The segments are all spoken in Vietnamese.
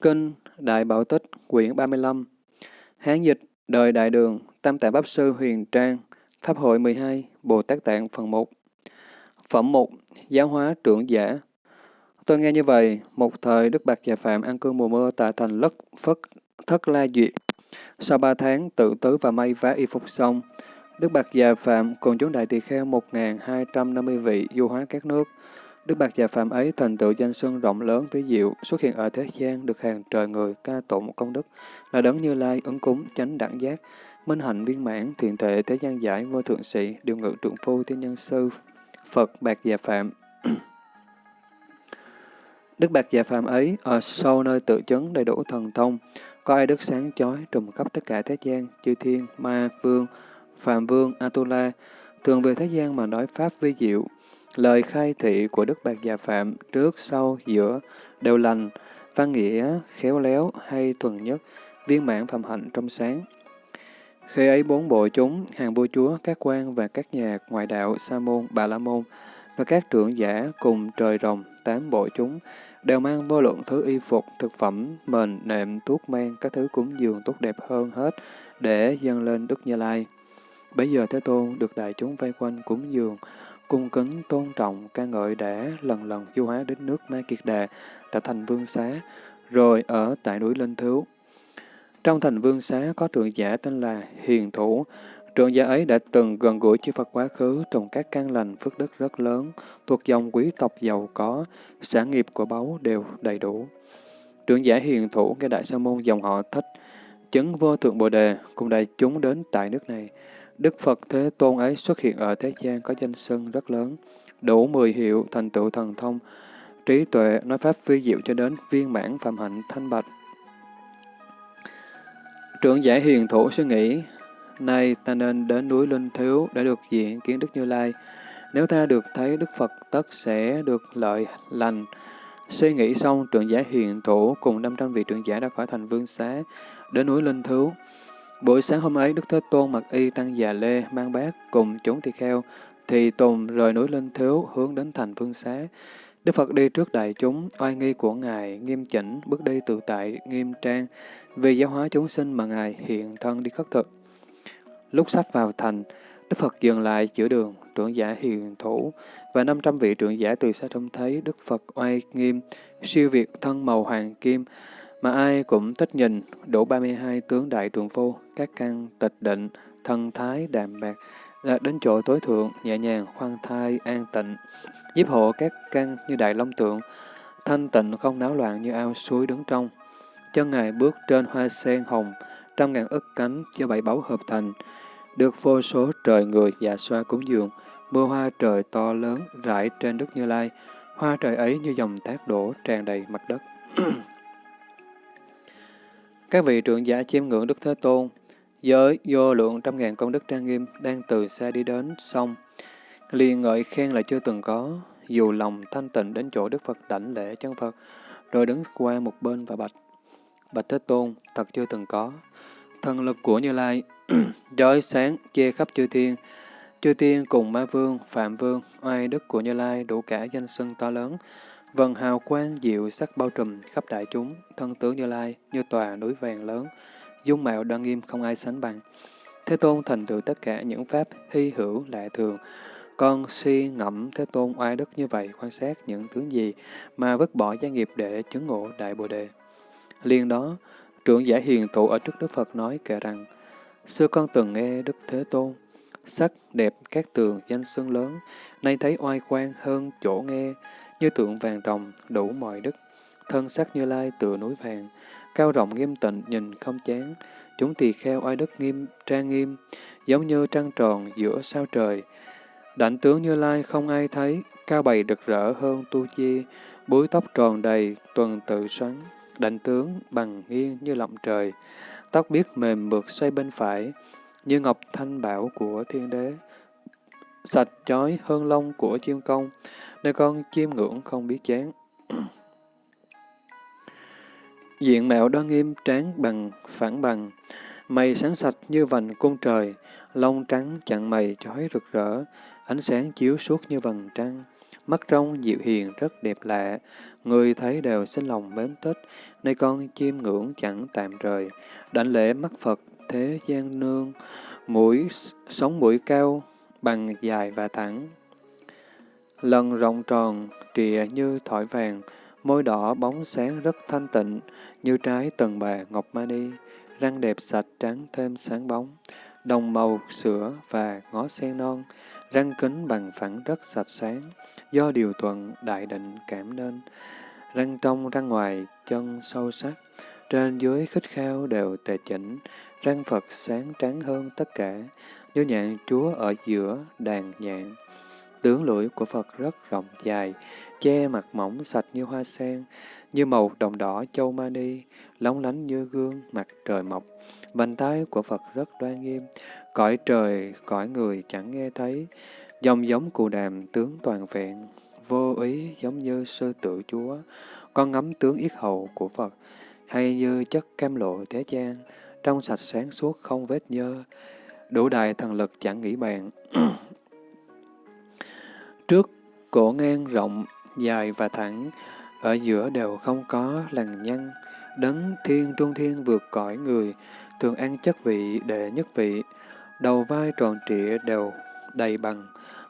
Kinh Đại Bảo Tích, quyển 35 Hán dịch, đời Đại Đường, Tam Tạng Pháp Sư Huyền Trang, Pháp hội 12, Bồ Tát Tạng phần 1 Phẩm 1, Giáo hóa trưởng giả Tôi nghe như vậy, một thời Đức Bạc Già Phạm ăn cơm mùa mưa tại thành Lất Phất Thất La Duyệt. Sau ba tháng tự tứ và may vá y phục xong, Đức Bạc Già Phạm cùng chúng đại tỳ kheo 1.250 vị du hóa các nước. Đức Bạc Già Phạm ấy thành tựu danh xưng rộng lớn với diệu, xuất hiện ở thế gian được hàng trời người ca tụng công đức, là đấng như lai ứng cúng chánh đẳng giác, minh hạnh viên mãn, thiện thể thế gian giải vô thượng sĩ, điều ngự trượng phu thiên nhân sư, Phật Bạc Già Phạm. Đức Bạc Già Phạm ấy ở sâu nơi tự chứng đầy đủ thần thông, có ai đức sáng chói trùm khắp tất cả thế gian, chư thiên, ma, vương, phạm vương, Atula, thường về thế gian mà nói pháp vi diệu. Lời khai thị của Đức Bạc Già Phạm trước, sau, giữa đều lành, văn nghĩa, khéo léo hay thuần nhất, viên mãn phạm hạnh trong sáng. Khi ấy bốn bộ chúng, hàng vua chúa, các quan và các nhà ngoại đạo, sa môn, bà la môn và các trưởng giả cùng trời rồng, tám bộ chúng, đều mang vô lượng thứ y phục, thực phẩm, mền, nệm, thuốc men, các thứ cúng dường tốt đẹp hơn hết để dâng lên Đức Như Lai. Bây giờ Thế Tôn được đại chúng vây quanh cúng dường, cung kính tôn trọng ca ngợi đã lần lần du hóa đến nước Ma Kiệt Đà, tại thành Vương Xá, rồi ở tại núi Linh Thứu. Trong thành Vương Xá có trưởng giả tên là Hiền Thủ, Trưởng giả ấy đã từng gần gũi chư Phật quá khứ trồng các căn lành phước đức rất lớn, thuộc dòng quý tộc giàu có, sản nghiệp của báu đều đầy đủ. Trưởng giả hiền thủ nghe Đại Sa Môn dòng họ thích, chứng vô thượng Bồ Đề cùng đại chúng đến tại nước này. Đức Phật Thế Tôn ấy xuất hiện ở thế gian có danh xưng rất lớn, đủ mười hiệu thành tựu thần thông, trí tuệ nói pháp phi diệu cho đến viên mãn phạm hạnh thanh bạch. Trưởng giả hiền thủ suy nghĩ, Nay ta nên đến núi Linh Thiếu để được diện kiến Đức Như Lai. Nếu ta được thấy Đức Phật tất sẽ được lợi lành. Suy nghĩ xong, trưởng giả hiền thủ cùng 500 vị trưởng giả đã khỏi thành vương xá, đến núi Linh Thiếu. Buổi sáng hôm ấy, Đức Thế Tôn mặc y tăng già lê, mang bát cùng chúng tỳ kheo, thì tùng rời núi Linh Thiếu hướng đến thành phương xá. Đức Phật đi trước đại chúng, oai nghi của Ngài, nghiêm chỉnh, bước đi tự tại, nghiêm trang, vì giáo hóa chúng sinh mà Ngài hiện thân đi khất thực. Lúc sắp vào thành, Đức Phật dừng lại giữa đường, trưởng giả hiền thủ và 500 vị trưởng giả từ xa trông thấy Đức Phật oai nghiêm, siêu việt thân màu hoàng kim, mà ai cũng thích nhìn, đủ 32 tướng đại trường phu, các căn tịch định, thân thái đạm bạc, đạt đến chỗ tối thượng, nhẹ nhàng, khoan thai, an tịnh, giúp hộ các căn như đại long tượng, thanh tịnh không náo loạn như ao suối đứng trong. Chân Ngài bước trên hoa sen hồng, trăm ngàn ức cánh do bảy báu hợp thành, được vô số trời người dạ xoa cúng dường, mưa hoa trời to lớn rải trên đất Như Lai, hoa trời ấy như dòng thác đổ tràn đầy mặt đất. Các vị trưởng giả chiêm ngưỡng Đức Thế Tôn, với vô lượng trăm ngàn công đức trang nghiêm đang từ xa đi đến xong liền ngợi khen là chưa từng có, dù lòng thanh tịnh đến chỗ Đức Phật đảnh lễ chân Phật, rồi đứng qua một bên và bạch. Bạch Thế Tôn, thật chưa từng có. Thần lực của Như Lai Chói sáng che khắp chư thiên, chư thiên cùng ma vương, phạm vương, oai đức của Như Lai đủ cả danh xưng to lớn, vần hào quang diệu sắc bao trùm khắp đại chúng, thân tướng Như Lai như tòa núi vàng lớn, dung mạo đoan nghiêm không ai sánh bằng. Thế Tôn thành tựu tất cả những pháp hy hữu lạ thường. Con suy ngẫm Thế Tôn oai đức như vậy quan sát những tướng gì mà vứt bỏ gia nghiệp để chứng ngộ Đại Bồ Đề. Liên đó, trưởng giả hiền tụ ở trước Đức Phật nói kể rằng, Xưa con từng nghe Đức Thế Tôn, sắc đẹp các tường danh xưng lớn, nay thấy oai quang hơn chỗ nghe, như tượng vàng đồng đủ mọi đức. Thân sắc như lai tựa núi vàng, cao rộng nghiêm tịnh nhìn không chán, chúng tỳ kheo oai đức nghiêm trang nghiêm, giống như trăng tròn giữa sao trời. Đảnh tướng như lai không ai thấy, cao bày rực rỡ hơn tu chi, búi tóc tròn đầy, tuần tự xoắn, đảnh tướng bằng nghiêng như lọng trời tóc biết mềm mượt xoay bên phải, như ngọc thanh bảo của thiên đế. Sạch chói hơn lông của chiêm công, nơi con chim ngưỡng không biết chán. Diện mạo đoan nghiêm tráng bằng, phản bằng, mày sáng sạch như vành cung trời, lông trắng chặn mày chói rực rỡ, ánh sáng chiếu suốt như vầng trăng, mắt trong dịu hiền rất đẹp lạ, người thấy đều sinh lòng mến tích, nay con chiêm ngưỡng chẳng tạm rời, đảnh lễ mắt Phật thế gian nương, mũi sống mũi cao, bằng dài và thẳng. Lần rộng tròn, trịa như thỏi vàng, môi đỏ bóng sáng rất thanh tịnh, như trái tần bà ngọc mani, răng đẹp sạch trắng thêm sáng bóng, đồng màu sữa và ngó sen non, răng kính bằng phẳng rất sạch sáng, do điều thuận đại định cảm nên. Răng trong răng ngoài, chân sâu sắc, trên dưới khích khao đều tề chỉnh, răng Phật sáng trắng hơn tất cả, như nhạn chúa ở giữa đàn nhạn. Tướng lưỡi của Phật rất rộng dài, che mặt mỏng sạch như hoa sen, như màu đồng đỏ châu mani, lóng lánh như gương mặt trời mọc. Vành tay của Phật rất đoan nghiêm, cõi trời, cõi người chẳng nghe thấy. Dòng giống cù đàm tướng toàn vẹn, vô ý giống như sư tự chúa. Con ngắm tướng yết hầu của Phật, hay như chất cam lộ thế gian, trong sạch sáng suốt không vết nhơ, đủ đại thần lực chẳng nghĩ bàn. Trước cổ ngang rộng, dài và thẳng, ở giữa đều không có lằn nhăn, đấng thiên trung thiên vượt cõi người, thường ăn chất vị để nhất vị, đầu vai tròn trịa đều đầy bằng,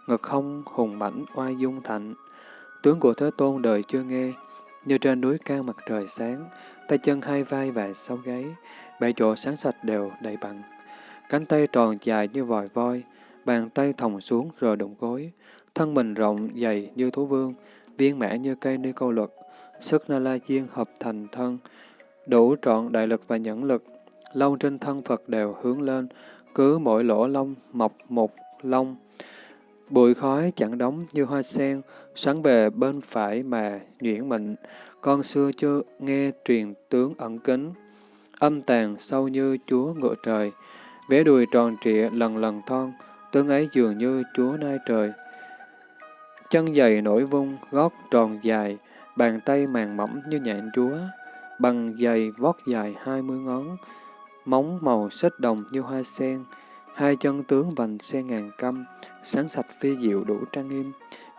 ngực không hùng mãnh oai dung thạnh. Tướng của Thế Tôn đời chưa nghe, như trên núi cao mặt trời sáng, tay chân hai vai và sau gáy, bảy chỗ sáng sạch đều đầy bằng. Cánh tay tròn dài như vòi voi, bàn tay thòng xuống rồi đụng gối, thân mình rộng dày như thú vương, viên mãn như cây ni câu luật, sức na la diên hợp thành thân, đủ trọn đại lực và nhẫn lực. Lông trên thân Phật đều hướng lên, cứ mỗi lỗ lông mọc một lông. Bụi khói chẳng đóng như hoa sen, sáng bề bên phải mà nhuyễn mịn. Con xưa chưa nghe truyền tướng ẩn kính, âm tàn sâu như chúa ngựa trời. Vẽ đùi tròn trịa lần lần thon, tướng ấy dường như chúa nai trời. Chân dày nổi vung, gót tròn dài, bàn tay màng mỏng như nhạn chúa, bằng giày vót dài hai mươi ngón, móng màu xích đồng như hoa sen, hai chân tướng vành sen ngàn căm, sáng sạch phi diệu đủ trang nghiêm,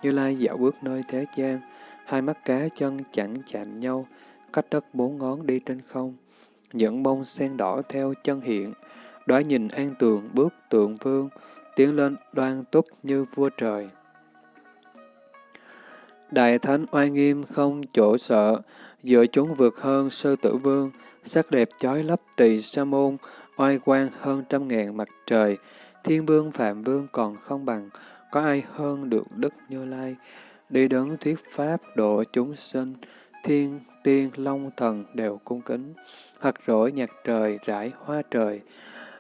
như lai dạo bước nơi thế gian, hai mắt cá chân chẳng chạm nhau, cách đất bốn ngón đi trên không, những bông sen đỏ theo chân hiện, đói nhìn an tường bước tượng vương, tiến lên đoan túc như vua trời. Đại thánh oai nghiêm không chỗ sợ, giữa chúng vượt hơn sư tử vương, sắc đẹp chói lấp tỳ sa môn, oai quang hơn trăm ngàn mặt trời, thiên vương phạm vương còn không bằng, có ai hơn được Đức Như Lai, đi đứng thuyết pháp độ chúng sinh, thiên tiên long thần đều cung kính, hoặc rỗi nhạc trời rải hoa trời,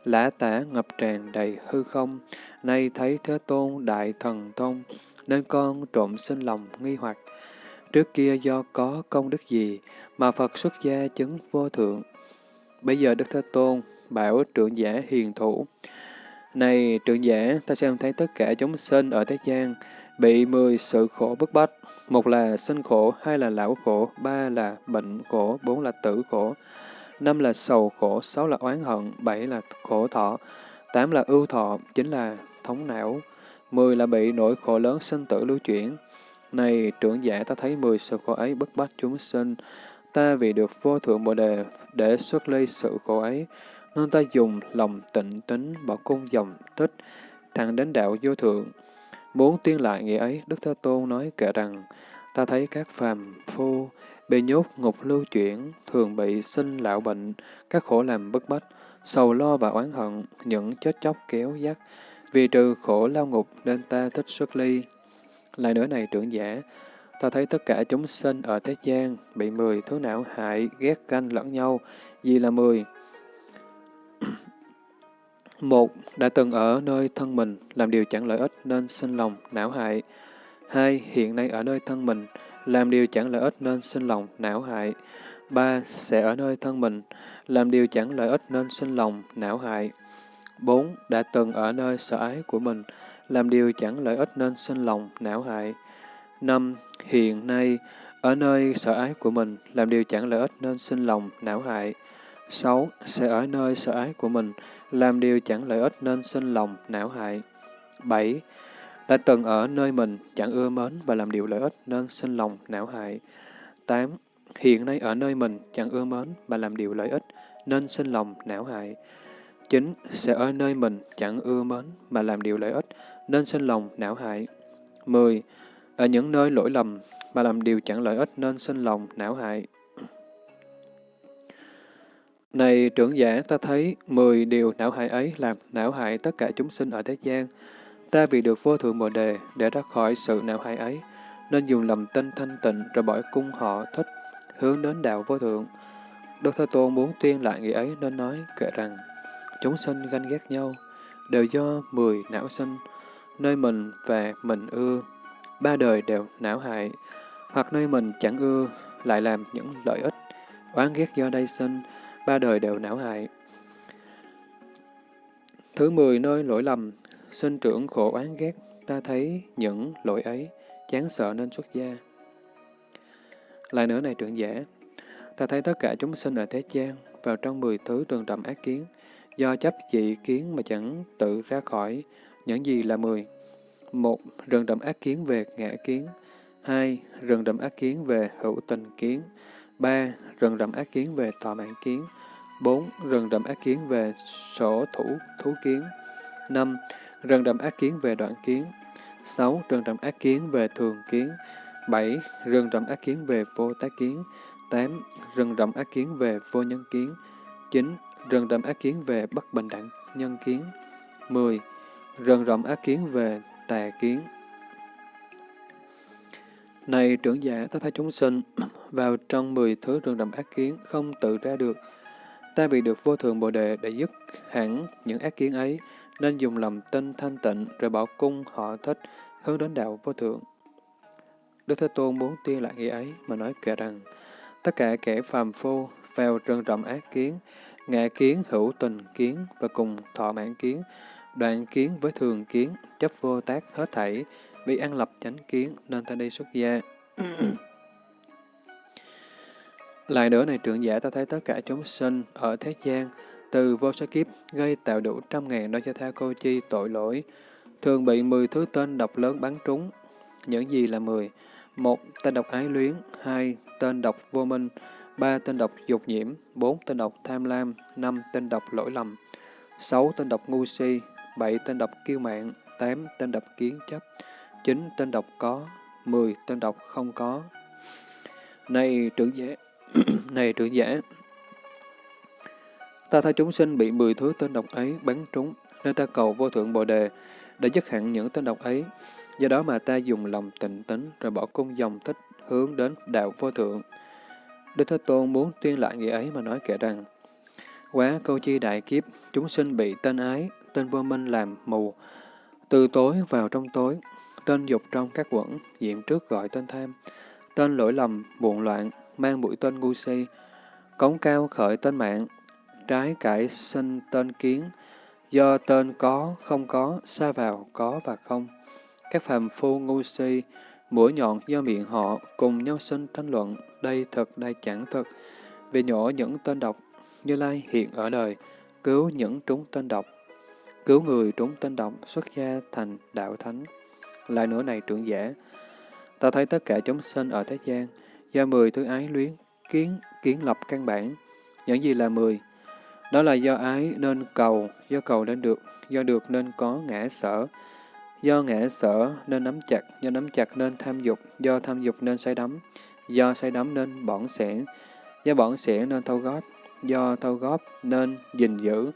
lã tả ngập tràn đầy hư không, nay thấy Thế Tôn Đại Thần thông nên con trộm sinh lòng nghi hoặc. Trước kia do có công đức gì mà Phật xuất gia chứng vô thượng. Bây giờ Đức Thế Tôn bảo trưởng giả hiền thủ. Này trưởng giả, ta xem thấy tất cả chúng sinh ở thế gian bị mười sự khổ bức bách. Một là sinh khổ, hai là lão khổ, ba là bệnh khổ, bốn là tử khổ, năm là sầu khổ, sáu là oán hận, bảy là khổ thọ, tám là ưu thọ, chính là thống não, mười là bị nỗi khổ lớn sinh tử lưu chuyển. Này trưởng giả ta thấy mười sự khổ ấy bức bách chúng sinh, ta vì được vô thượng bồ đề để xuất ly sự khổ ấy, nên ta dùng lòng tịnh tính bỏ cung dòng tích, thẳng đến đạo vô thượng. Muốn tuyên lại nghĩa ấy, Đức Thế Tôn nói kể rằng, ta thấy các phàm phu bị nhốt ngục lưu chuyển, thường bị sinh lão bệnh, các khổ làm bức bách, sầu lo và oán hận, những chết chóc kéo dắt, vì trừ khổ lao ngục nên ta thích xuất ly. Lại nữa này trưởng giả, ta thấy tất cả chúng sinh ở thế gian bị mười thứ não hại, ghét canh lẫn nhau, vì là mười. Một, đã từng ở nơi thân mình, làm điều chẳng lợi ích nên sinh lòng, não hại. Hai, hiện nay ở nơi thân mình, làm điều chẳng lợi ích nên sinh lòng, não hại. Ba, sẽ ở nơi thân mình, làm điều chẳng lợi ích nên sinh lòng, não hại. 4. Đã từng ở nơi sợ ái của mình, làm điều chẳng lợi ích nên sinh lòng, não hại. 5. Hiện nay, ở nơi sợ ái của mình, làm điều chẳng lợi ích nên sinh lòng, não hại. 6. Sẽ ở nơi sợ ái của mình, làm điều chẳng lợi ích nên sinh lòng, não hại. 7. đã từng ở nơi mình chẳng ưa mến và làm điều lợi ích nên sinh lòng não hại. 8. Hiện nay ở nơi mình chẳng ưa mến và làm điều lợi ích nên sinh lòng não hại chính Sẽ ở nơi mình chẳng ưa mến mà làm điều lợi ích nên sinh lòng não hại. 10. Ở những nơi lỗi lầm mà làm điều chẳng lợi ích nên sinh lòng não hại. Này trưởng giả, ta thấy mười điều não hại ấy làm não hại tất cả chúng sinh ở thế gian. Ta vì được vô thượng bồ đề để ra khỏi sự não hại ấy, nên dùng lầm tinh thanh tịnh rồi bỏ cung họ thích, hướng đến đạo vô thượng. Đức Thế Tôn muốn tuyên lại nghĩa ấy nên nói kệ rằng, chúng sinh ganh ghét nhau, đều do mười não sinh, nơi mình và mình ưa, ba đời đều não hại, hoặc nơi mình chẳng ưa, lại làm những lợi ích, oán ghét do đây sinh, ba đời đều não hại. Thứ mười nơi lỗi lầm, sinh trưởng khổ oán ghét, ta thấy những lỗi ấy, chán sợ nên xuất gia. Lại nữa này trưởng giả, ta thấy tất cả chúng sinh ở thế gian vào trong mười thứ rừng trầm ác kiến, do chấp dị kiến mà chẳng tự ra khỏi những gì là mười. Một, rừng đậm ác kiến về ngã kiến. Hai, rừng đậm ác kiến về hữu tình kiến. Ba, rừng đậm ác kiến về tòa mạng kiến. bốn Rừng đậm ác kiến về sổ thủ thú kiến. năm Rừng đậm ác kiến về đoạn kiến. sáu Rừng đậm ác kiến về thường kiến. bảy Rừng đậm ác kiến về vô tác kiến. tám Rừng đậm ác kiến về vô nhân kiến. chín Rừng rậm ác kiến về bất bình đẳng nhân kiến. 10. Rừng rậm ác kiến về tà kiến. Này trưởng giả, ta thấy chúng sinh vào trong mười thứ rừng rậm ác kiến không tự ra được, Ta bị được vô thường Bồ Đề để dứt hẳn những ác kiến ấy, nên dùng lòng tinh thanh tịnh rồi bỏ cung họ thích, hướng đến đạo vô thượng. Đức Thế Tôn muốn tiên lại nghĩa ấy mà nói kể rằng, tất cả kẻ phàm phu vào rừng rậm ác kiến, ngạ kiến hữu tình kiến và cùng thọ mãn kiến, đoạn kiến với thường kiến, chấp vô tác hết thảy, vì ăn lập chánh kiến nên ta đi xuất gia. Lại nữa này trưởng giả ta thấy tất cả chúng sinh ở thế gian, từ vô số kiếp gây tạo đủ trăm ngàn đôi cho tha cô chi tội lỗi, thường bị mười thứ tên độc lớn bắn trúng. Những gì là mười? Một, tên độc ái luyến. Hai, tên độc vô minh. Ba, tên độc dục nhiễm. Bốn, tên độc tham lam. Năm, tên độc lỗi lầm. Sáu, tên độc ngu si. Bảy, tên độc kiêu mạng. Tám, tên độc kiến chấp. Chín, tên độc có. Mười, tên độc không có. Này trưởng giả, này trưởng giả, ta thấy chúng sinh bị mười thứ tên độc ấy bắn trúng, nên ta cầu vô thượng bồ đề để dứt hẳn những tên độc ấy. Do đó mà ta dùng lòng tịnh tính rồi bỏ cung dòng thích hướng đến đạo vô thượng. Đức Thế Tôn muốn tuyên lại nghĩa ấy mà nói kể rằng, Quá câu chi đại kiếp, chúng sinh bị tên ái, tên vô minh làm mù, từ tối vào trong tối, tên dục trong các quẩn, diện trước gọi tên tham, tên lỗi lầm, buồn loạn, mang bụi tên ngu si, cống cao khởi tên mạng, trái cải sinh tên kiến, do tên có, không có, xa vào, có và không. Các phàm phu ngu si, mũi nhọn do miệng họ, cùng nhau sinh tranh luận, đây thật, đây chẳng thật, vì nhỏ những tên độc, Như Lai hiện ở đời, cứu những trúng tên độc, cứu người trúng tên độc, xuất gia thành đạo thánh. Lại nữa này trưởng giả, ta thấy tất cả chúng sinh ở thế gian, do mười thứ ái luyến, kiến, kiến lập căn bản. Những gì là mười? Đó là do ái nên cầu, do cầu nên được, do được nên có ngã sở, do ngã sở nên nắm chặt, do nắm chặt nên tham dục, do tham dục nên say đắm, do say đắm nên bỏng sẻn, do bỏng sẻn nên thâu góp, do thâu góp nên gìn giữ,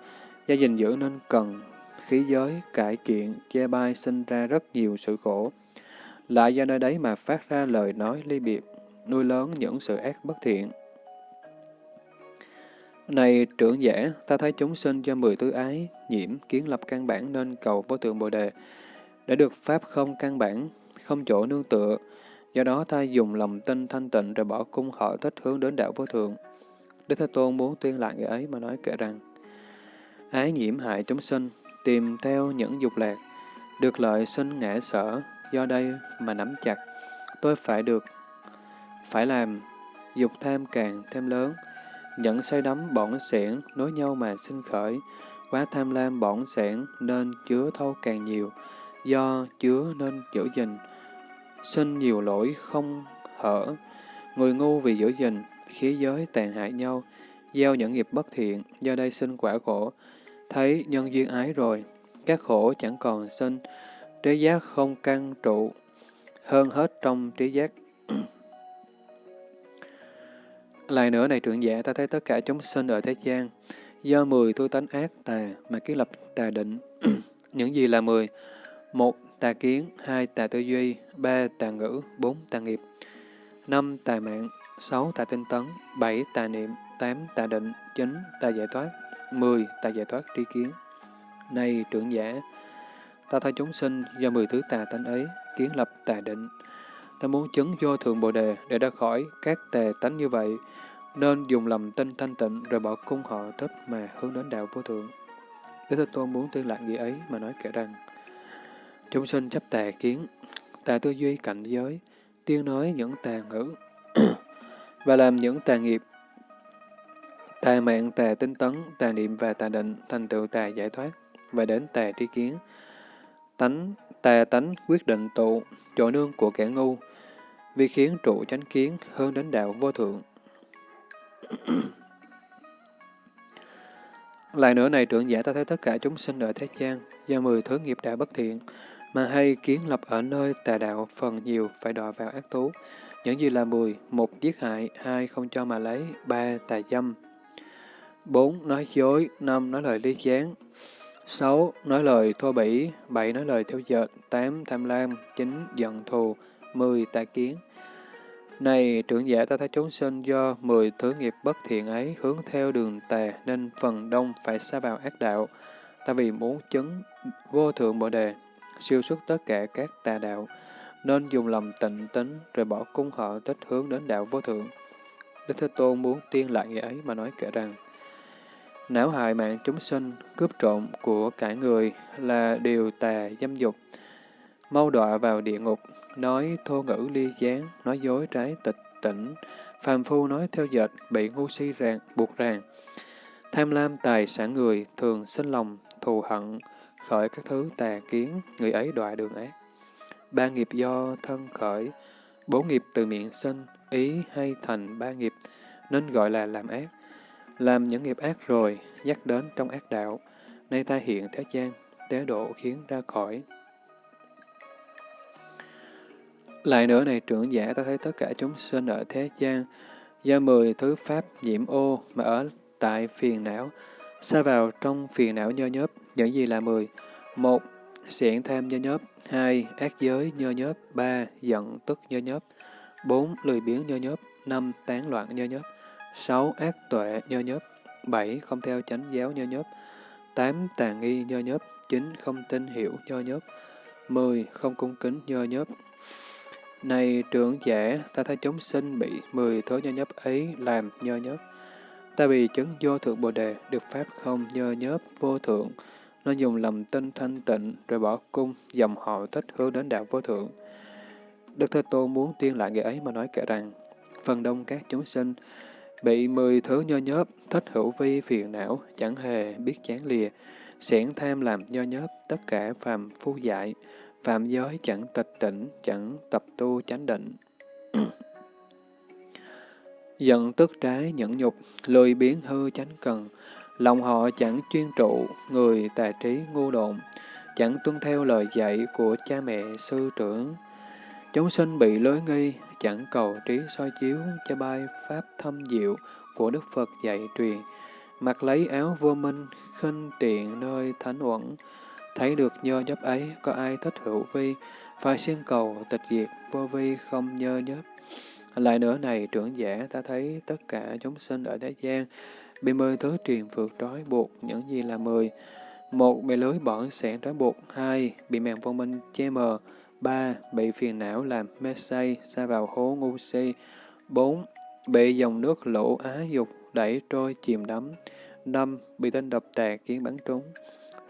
do gìn giữ nên cần, khí giới, cải kiện, che bai sinh ra rất nhiều sự khổ. Lại do nơi đấy mà phát ra lời nói ly biệt, nuôi lớn những sự ác bất thiện. Này trưởng giả, ta thấy chúng sinh do mười tư ái, nhiễm, kiến lập căn bản nên cầu vô tượng Bồ Đề, để được Pháp không căn bản, không chỗ nương tựa. Do đó ta dùng lòng tin thanh tịnh rồi bỏ cung họ thích hướng đến đạo vô thượng. Đức Thế Tôn muốn tuyên lại người ấy mà nói kể rằng, ái nhiễm hại chúng sinh, tìm theo những dục lạc, được lợi sinh ngã sở, do đây mà nắm chặt, tôi phải được phải làm, dục tham càng thêm lớn, nhận say đắm bỏng sẻn nối nhau mà sinh khởi, quá tham lam bỏng sẻn nên chứa thâu càng nhiều, do chứa nên giữ gìn, sinh nhiều lỗi không hở, người ngu vì giữ gìn, khí giới tàn hại nhau, gieo những nghiệp bất thiện, do đây sinh quả khổ, thấy nhân duyên ái rồi, các khổ chẳng còn sinh, trí giác không căn trụ, hơn hết trong trí giác. Lại nữa này trưởng giả, ta thấy tất cả chúng sinh ở thế gian, do mười tôi tánh ác tà mà kiến lập tà định. Những gì là mười? Một, tà kiến, hai, tà tư duy, ba, tà ngữ, bốn, tà nghiệp, năm, tà mạng, sáu, tà tinh tấn, bảy, tà niệm, tám, tà định, chín, tà giải thoát, mười, tà giải thoát tri kiến. Này trưởng giả, ta thay chúng sinh do mười thứ tà tánh ấy kiến lập tà định. Ta muốn chứng vô thượng bồ đề để ra khỏi các tà tánh như vậy, nên dùng lòng tinh thanh tịnh rồi bỏ cung họ thích mà hướng đến đạo vô thượng. Đức Thế Tôn muốn tuyên lại gì ấy mà nói kể rằng, chúng sinh chấp tà kiến, tà tư duy cảnh giới, tiên nói những tà ngữ, và làm những tà nghiệp, tà mạng, tà tinh tấn, tà niệm và tà định, thành tựu tà giải thoát, và đến tà tri kiến. Tánh, tà tánh quyết định tụ, chỗ nương của kẻ ngu, vì khiến trụ chánh kiến hơn đến đạo vô thượng. Lại nữa này trưởng giả ta thấy tất cả chúng sinh ở thế gian, do mười thứ nghiệp đã bất thiện, mà hay kiến lập ở nơi tà đạo phần nhiều phải đọa vào ác thú Những gì là mười? Một, giết hại, hai, không cho mà lấy, ba, tà dâm, bốn, nói dối, năm, nói lời lý gián, sáu, nói lời thô bỉ, bảy, nói lời theo dệt, tám, tham lam, chín, giận thù, mười, tà kiến. Này trưởng giả ta thấy chúng sinh do mười thứ nghiệp bất thiện ấy hướng theo đường tà nên phần đông phải xa vào ác đạo. Ta vì muốn chứng vô thượng bồ đề, siêu xuất tất cả các tà đạo, nên dùng lòng tịnh tính rồi bỏ cung họ tích hướng đến đạo vô thượng. Đức Thế Tôn muốn tiên lại nghĩa ấy mà nói kể rằng, não hại mạng chúng sinh, cướp trộm của cả người là điều tà dâm dục, mau đọa vào địa ngục, nói thô ngữ ly gián, nói dối trái tịch tỉnh, phàm phu nói theo dệt, bị ngu si ràng, buộc ràng. Tham lam tài sản người, thường sinh lòng, thù hận, khởi các thứ tà kiến, người ấy đọa đường ác. Ba nghiệp do thân khởi, bốn nghiệp từ miệng sinh, ý hay thành ba nghiệp, nên gọi là làm ác. Làm những nghiệp ác rồi, dắt đến trong ác đạo, nay ta hiện thế gian, tế độ khiến ra khỏi. Lại nữa này trưởng giả ta thấy tất cả chúng sinh ở thế gian, do mười thứ pháp nhiễm ô mà ở tại phiền não, xa vào trong phiền não nhơ nhớp, những gì là mười? Một, xiển tham nhơ nhớp. Hai, ác giới nhơ nhớp. Ba, giận tức nhơ nhớp. Bốn, lười biếng nhơ nhớp. Năm, tán loạn nhơ nhớp. Sáu, ác tuệ nhơ nhớp. Bảy, không theo chánh giáo nhơ nhớp. Tám, tà nghi nhơ nhớp. Chín, không tin hiểu nhơ nhớp. Mười, không cung kính nhơ nhớp. Này trưởng giả, ta thấy chúng sinh bị mười thứ nhơ nhớp ấy làm nhơ nhớp. Ta bị chứng vô thượng bồ đề, được pháp không nhơ nhớp vô thượng, nó dùng lầm tinh thanh tịnh rồi bỏ cung, dòng họ thích hướng đến đạo vô thượng. Đức Thế Tôn muốn tiên lại người ấy mà nói kể rằng, phần đông các chúng sinh bị mười thứ nho nhớp, thích hữu vi phiền não, chẳng hề biết chán lìa, xẻn tham làm nho nhớp, tất cả phàm phu dại, phạm giới chẳng tịch tỉnh, chẳng tập tu chánh định. Giận tức trái nhẫn nhục, lười biến hư chánh cần, lòng họ chẳng chuyên trụ, người tà trí ngu độn, chẳng tuân theo lời dạy của cha mẹ sư trưởng. Chúng sinh bị lối nghi, chẳng cầu trí soi chiếu cho bai pháp thâm diệu của Đức Phật dạy truyền, mặc lấy áo vô minh, khinh tiện nơi thánh uẩn, Thấy được nhơ nhấp ấy, có ai thích hữu vi, phải xin cầu tịch diệt, vô vi không nhơ nhấp. Lại nữa này, trưởng giả ta thấy tất cả chúng sinh ở thế gian bị mười thứ truyền vượt trói buộc, những gì là mười. Một, bị lưới bỏng sẹn trói buộc. Hai, bị màn vô minh che mờ. Ba, bị phiền não làm mê say, xa vào hố ngu si. Bốn, bị dòng nước lũ á dục đẩy trôi chìm đắm. Năm, bị tên độc tạc khiến bắn trúng.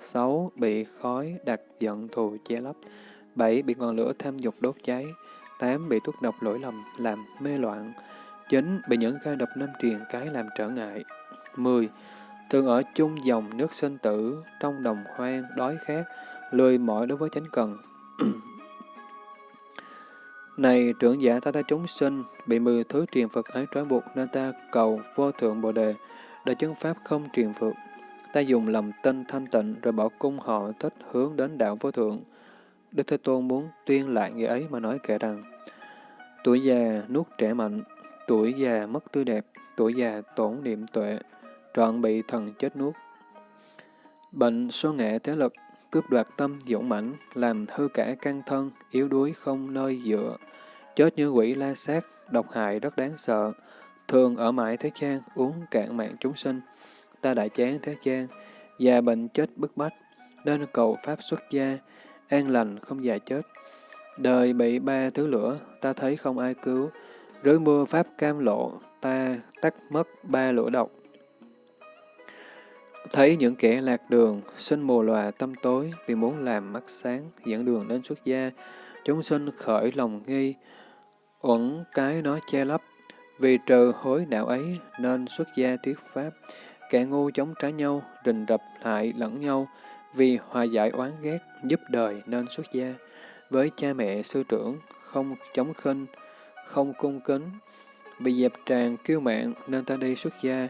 sáu Bị khói đặt giận thù che lấp. bảy Bị ngọn lửa tham dục đốt cháy. 8. Bị thuốc độc lỗi lầm làm mê loạn. 9. Bị những gai độc năm truyền cái làm trở ngại. 10. Thường ở chung dòng nước sinh tử, trong đồng hoang, đói khát, lười mỏi đối với chánh cần, Này trưởng giả ta ta chúng sinh, bị mười thứ truyền Phật ấy trói buộc nên ta cầu vô thượng Bồ Đề, để chứng Pháp không truyền Phật. Ta dùng lòng tinh thanh tịnh rồi bỏ cung họ thích hướng đến đạo vô thượng. Đức Thế Tôn muốn tuyên lại nghĩa ấy mà nói kể rằng, tuổi già nuốt trẻ mạnh, tuổi già mất tươi đẹp, tuổi già tổn niệm tuệ, trọn bị thần chết nuốt. Bệnh số nghệ thế lực, cướp đoạt tâm dũng mãnh, làm hư cả căn thân, yếu đuối không nơi dựa, chết như quỷ la sát, độc hại rất đáng sợ, thường ở mãi thế gian, uống cạn mạng chúng sinh. Ta đại chán thế gian, già bệnh chết bức bách, nên cầu Pháp xuất gia, an lành không già chết. Đời bị ba thứ lửa, ta thấy không ai cứu, rưới mưa Pháp cam lộ, ta tắt mất ba lửa độc. Thấy những kẻ lạc đường, sinh mù lòa tâm tối vì muốn làm mắt sáng, dẫn đường đến xuất gia, chúng sinh khởi lòng nghi, uẩn cái nó che lấp, vì trừ hối đạo ấy nên xuất gia thuyết pháp, kẻ ngu chống trái nhau, rình rập hại lẫn nhau, vì hòa giải oán ghét, giúp đời nên xuất gia. Với cha mẹ sư trưởng, không chống khinh, không cung kính, bị dẹp tràn kiêu mạng nên ta đi xuất gia,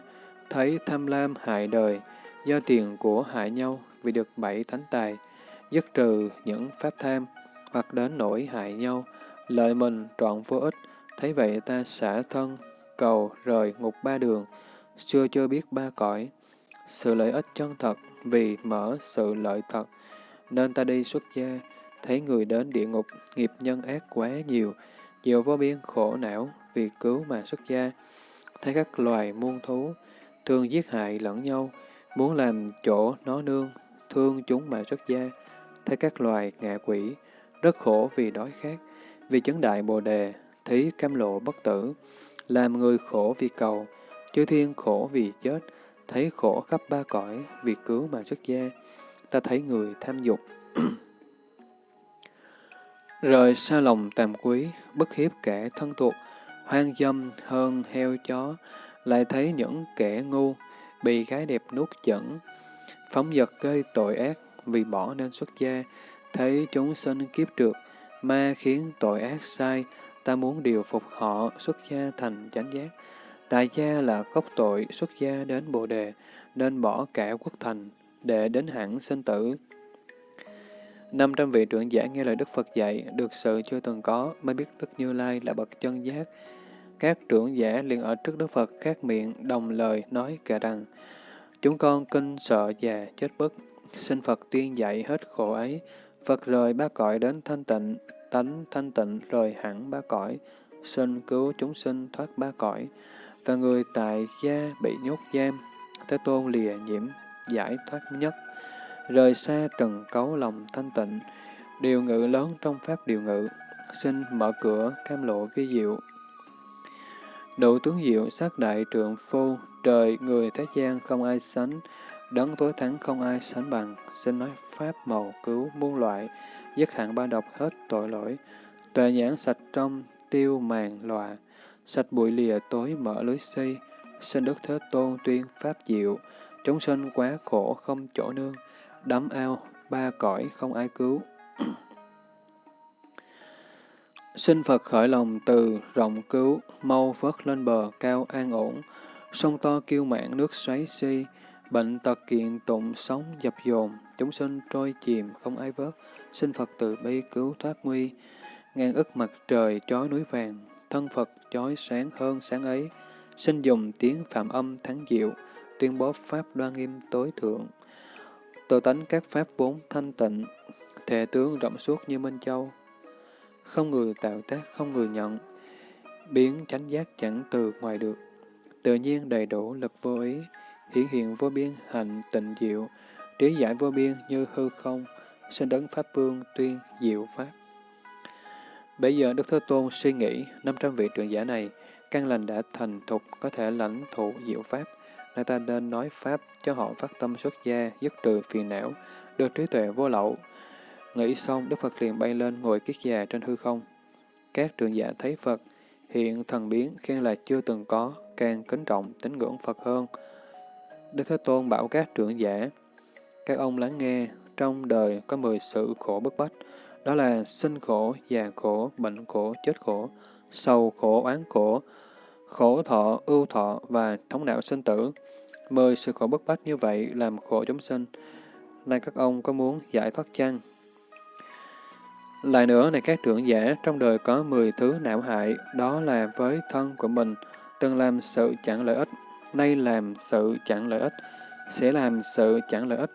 thấy tham lam hại đời, do tiền của hại nhau vì được bảy thánh tài, dứt trừ những pháp tham, hoặc đến nỗi hại nhau, lợi mình trọn vô ích, thấy vậy ta xả thân, cầu rời ngục ba đường, chưa chưa biết ba cõi. Sự lợi ích chân thật vì mở sự lợi thật, nên ta đi xuất gia, thấy người đến địa ngục, nghiệp nhân ác quá nhiều, nhiều vô biên khổ não vì cứu mà xuất gia, thấy các loài muôn thú, thường giết hại lẫn nhau, muốn làm chỗ nó nương, thương chúng mà xuất gia, thấy các loài ngạ quỷ, rất khổ vì đói khát, vì chứng đại bồ đề, thí cam lộ bất tử, làm người khổ vì cầu, chư thiên khổ vì chết, thấy khổ khắp ba cõi vì cứu mà xuất gia, ta thấy người tham dục. Rời xa lòng tàm quý, bất hiếp kẻ thân thuộc, hoang dâm hơn heo chó, lại thấy những kẻ ngu, bị gái đẹp nuốt chẩn, phóng dật gây tội ác vì bỏ nên xuất gia, thấy chúng sinh kiếp trượt, ma khiến tội ác sai, ta muốn điều phục họ xuất gia thành chánh giác. Tại gia là gốc tội xuất gia đến Bồ Đề, nên bỏ cả quốc thành, để đến hẳn sinh tử. Năm trăm vị trưởng giả nghe lời Đức Phật dạy, được sự chưa từng có, mới biết Đức Như Lai là bậc chân giác. Các trưởng giả liền ở trước Đức Phật các miệng đồng lời nói kể rằng, Chúng con kinh sợ già chết bất, xin Phật tuyên dạy hết khổ ấy. Phật rời ba cõi đến thanh tịnh, tánh thanh tịnh rời hẳn ba cõi, xin cứu chúng sinh thoát ba cõi. Và người tại gia bị nhốt giam, Thế Tôn lìa nhiễm, giải thoát nhất, rời xa trần cấu lòng thanh tịnh, điều ngự lớn trong pháp điều ngự, xin mở cửa cam lộ vi diệu. Độ tướng diệu sát đại trượng phu, trời người thế gian không ai sánh, đấng tối thắng không ai sánh bằng, xin nói pháp màu cứu muôn loại, dứt hạn ba độc hết tội lỗi, tuệ nhãn sạch trong, tiêu màn lòa, sạch bụi lìa tối mở lưới si, xin Đức Thế Tôn tuyên pháp diệu, chúng sinh quá khổ không chỗ nương, đắm ao, ba cõi không ai cứu. Xin Phật khởi lòng từ rộng cứu, mau vớt lên bờ cao an ổn, sông to kiêu mạn nước xoáy si, bệnh tật kiện tụng sống dập dồn, chúng sinh trôi chìm không ai vớt, xin Phật từ bi cứu thoát nguy. Ngàn ức mặt trời chói núi vàng, thân Phật chói sáng hơn sáng ấy, xin dùng tiếng phạm âm thắng diệu, tuyên bố Pháp đoan nghiêm tối thượng. Tự tánh các Pháp bốn thanh tịnh, thể tướng rộng suốt như Minh Châu. Không người tạo tác, không người nhận, biến chánh giác chẳng từ ngoài được. Tự nhiên đầy đủ lực vô ý, hiển hiện vô biên hạnh tịnh diệu, trí giải vô biên như hư không, sinh đấng Pháp Vương tuyên diệu Pháp. Bây giờ Đức Thế Tôn suy nghĩ 500 vị trưởng giả này, căn lành đã thành thục có thể lãnh thụ diệu Pháp, nên ta nên nói Pháp cho họ phát tâm xuất gia, dứt trừ phiền não, được trí tuệ vô lậu. Nghĩ xong, Đức Phật liền bay lên ngồi kiết già trên hư không. Các trưởng giả thấy Phật, hiện thần biến khen là chưa từng có, càng kính trọng, tín ngưỡng Phật hơn. Đức Thế Tôn bảo các trưởng giả, các ông lắng nghe, trong đời có mười sự khổ bức bách, đó là sinh khổ, già khổ, bệnh khổ, chết khổ, sầu khổ, oán khổ, khổ thọ, ưu thọ và thống não sinh tử. Mười sự khổ bức bách như vậy làm khổ chúng sinh. Nay các ông có muốn giải thoát chăng? Lại nữa này các trưởng giả, trong đời có mười thứ não hại, đó là với thân của mình, từng làm sự chẳng lợi ích, nay làm sự chẳng lợi ích, sẽ làm sự chẳng lợi ích.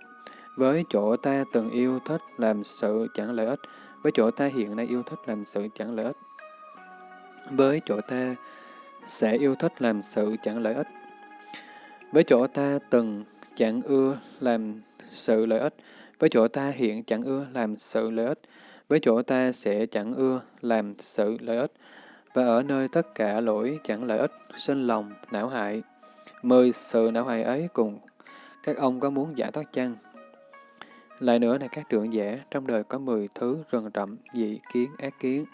Với chỗ ta từng yêu thích làm sự chẳng lợi ích, với chỗ ta hiện nay yêu thích làm sự chẳng lợi ích. Với chỗ ta sẽ yêu thích làm sự chẳng lợi ích. Với chỗ ta từng chẳng ưa làm sự lợi ích, với chỗ ta hiện chẳng ưa làm sự lợi ích, với chỗ ta sẽ chẳng ưa làm sự lợi ích, và ở nơi tất cả lỗi chẳng lợi ích, sinh lòng, não hại. Mười sự não hại ấy cùng các ông có muốn giải thoát chăng? Lại nữa này các trưởng giả, trong đời có mười thứ rừng rậm, dị kiến, ác kiến.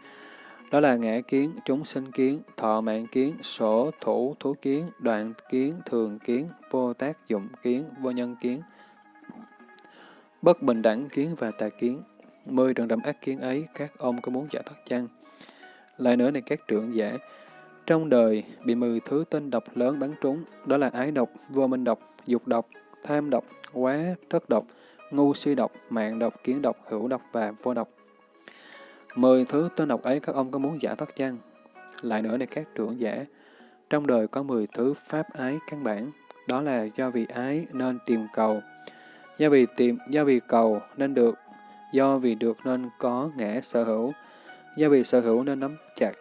Đó là ngã kiến, chúng sinh kiến, thọ mạng kiến, sổ, thủ, thú kiến, đoạn kiến, thường kiến, vô tác dụng kiến, vô nhân kiến, bất bình đẳng kiến và tà kiến. Mười rừng rậm ác kiến ấy, các ông có muốn giải thoát chăng? Lại nữa này các trưởng giả, trong đời bị mười thứ tên độc lớn bắn trúng, đó là ái độc, vô minh độc, dục độc, tham độc, quá, thất độc, ngu si độc, mạng độc, kiến độc, hữu độc và vô độc. Mười thứ tên độc ấy các ông có muốn giải thoát chăng? Lại nữa này các trưởng giả, trong đời có mười thứ pháp ái căn bản, đó là do vì ái nên tìm cầu, do vì tìm, do vì cầu nên được, do vì được nên có ngã sở hữu, do vì sở hữu nên nắm chặt,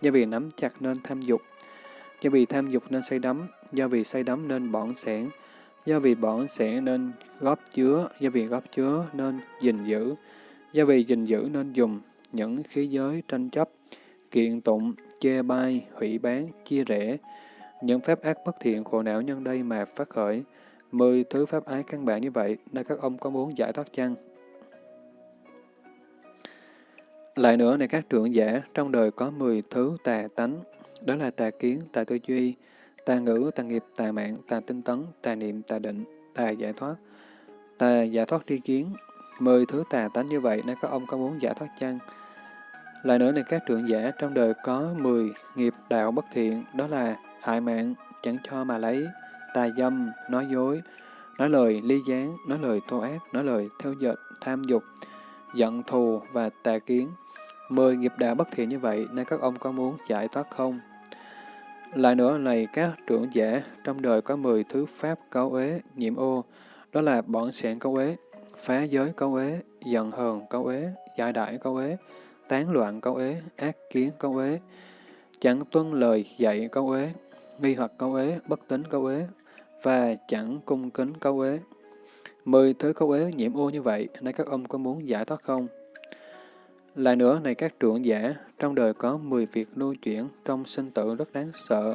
do vì nắm chặt nên tham dục, do vì tham dục nên say đắm, do vì say đắm nên bỏng sẻn, do vì bỏng sẻn nên góp chứa, do vì góp chứa nên gìn giữ, do vì gìn giữ nên dùng những khí giới tranh chấp, kiện tụng, chê bai, hủy bán, chia rẽ, những phép ác bất thiện khổ não nhân đây mà phát khởi. Mười thứ pháp ái căn bản như vậy, nay các ông có muốn giải thoát chăng? Lại nữa này các trưởng giả, trong đời có mười thứ tà tánh, đó là tà kiến, tà tư duy, tà ngữ, tà nghiệp, tà mạng, tà tinh tấn, tà niệm, tà định, tà giải thoát, tà giải thoát tri kiến. Mười thứ tà tánh như vậy, nên các ông có muốn giải thoát chăng? Lại nữa này các trưởng giả, trong đời có mười nghiệp đạo bất thiện, đó là hại mạng, chẳng cho mà lấy, tà dâm, nói dối, nói lời ly gián, nói lời thô ác, nói lời theo dệt, tham dục, giận thù và tà kiến. Mười nghiệp đạo bất thiện như vậy, nên các ông có muốn giải thoát không? Lại nữa này các trưởng giả, trong đời có mười thứ pháp cấu ế, nhiễm ô, đó là bọn sẹn cấu ế, phá giới cấu ế, giận hờn cấu ế, giải đại cấu ế, tán loạn cấu ế, ác kiến cấu ế, chẳng tuân lời dạy cấu ế, nghi hoặc cấu ế, bất tính cấu ế, và chẳng cung kính cấu ế. Mười thứ cấu ế nhiễm ô như vậy, nay các ông có muốn giải thoát không? Lại nữa, này các trưởng giả, trong đời có 10 việc lưu chuyển trong sinh tử rất đáng sợ.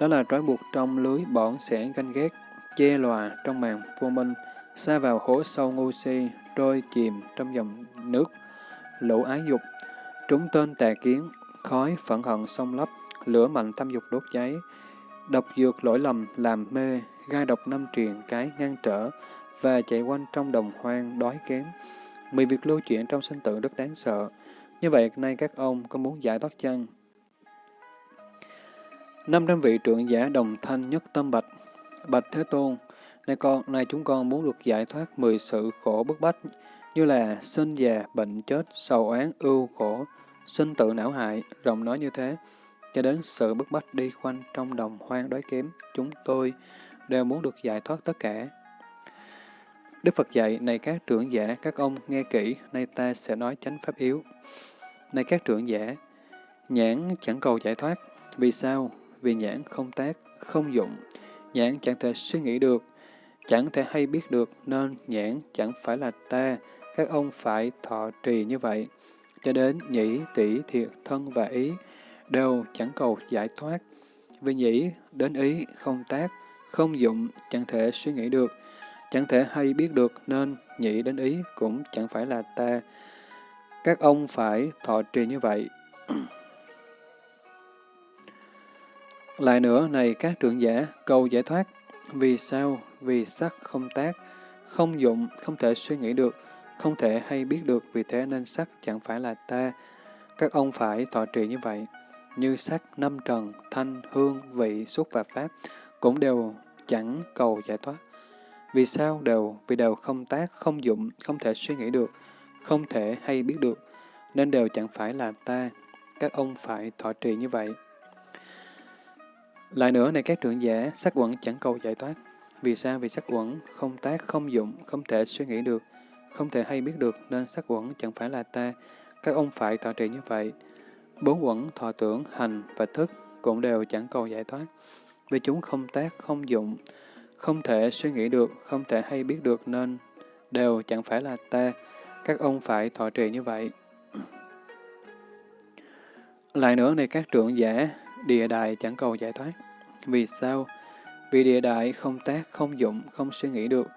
Đó là trói buộc trong lưới bọn sẽ ganh ghét, che lòa trong màn vô minh, xa vào hố sâu ngu si, trôi chìm trong dòng nước, lũ ái dục, trúng tên tà kiến, khói phẫn hận sông lấp, lửa mạnh tham dục đốt cháy, độc dược lỗi lầm làm mê, gai độc năm truyền cái ngăn trở, và chạy quanh trong đồng hoang đói kém, Mười việc lưu chuyển trong sinh tử rất đáng sợ. Như vậy, nay các ông có muốn giải thoát chăng? Năm trăm vị trưởng giả đồng thanh nhất tâm bạch. Bạch Thế Tôn, nay con, nay chúng con muốn được giải thoát mười sự khổ bức bách, như là sinh già, bệnh chết, sầu oán ưu khổ, sinh tự não hại, rộng nói như thế, cho đến sự bức bách đi khoanh trong đồng hoang đói kém, chúng tôi đều muốn được giải thoát tất cả. Đức Phật dạy, này các trưởng giả, các ông nghe kỹ, nay ta sẽ nói chánh pháp yếu. Này các trưởng giả, nhãn chẳng cầu giải thoát. Vì sao? Vì nhãn không tác, không dụng. Nhãn chẳng thể suy nghĩ được, chẳng thể hay biết được, nên nhãn chẳng phải là ta. Các ông phải thọ trì như vậy. Cho đến nhĩ, tỷ, thiệt, thân và ý đều chẳng cầu giải thoát. Vì nhĩ đến ý không tác, không dụng, chẳng thể suy nghĩ được, chẳng thể hay biết được nên nhị đến ý cũng chẳng phải là ta. Các ông phải thọ trì như vậy. Lại nữa, này các trưởng giả, cầu giải thoát. Vì sao? Vì sắc không tác, không dụng, không thể suy nghĩ được, không thể hay biết được, vì thế nên sắc chẳng phải là ta. Các ông phải thọ trì như vậy. Như sắc, năm trần, thanh, hương, vị, xúc và pháp cũng đều chẳng cầu giải thoát. Vì sao đều? Vì đều không tác, không dụng, không thể suy nghĩ được, không thể hay biết được, nên đều chẳng phải là ta. Các ông phải thọ trì như vậy. Lại nữa này các trưởng giả, sắc quẩn chẳng cầu giải thoát. Vì sao? Vì sắc quẩn không tác, không dụng, không thể suy nghĩ được, không thể hay biết được, nên sắc quẩn chẳng phải là ta. Các ông phải thọ trì như vậy. Bốn quẩn, thọ tưởng, hành và thức cũng đều chẳng cầu giải thoát. Vì chúng không tác, không dụng, không không thể suy nghĩ được, không thể hay biết được nên đều chẳng phải là ta. Các ông phải thọ trì như vậy. Lại nữa này các trưởng giả, địa đại chẳng cầu giải thoát. Vì sao? Vì địa đại không tác, không dụng, không suy nghĩ được,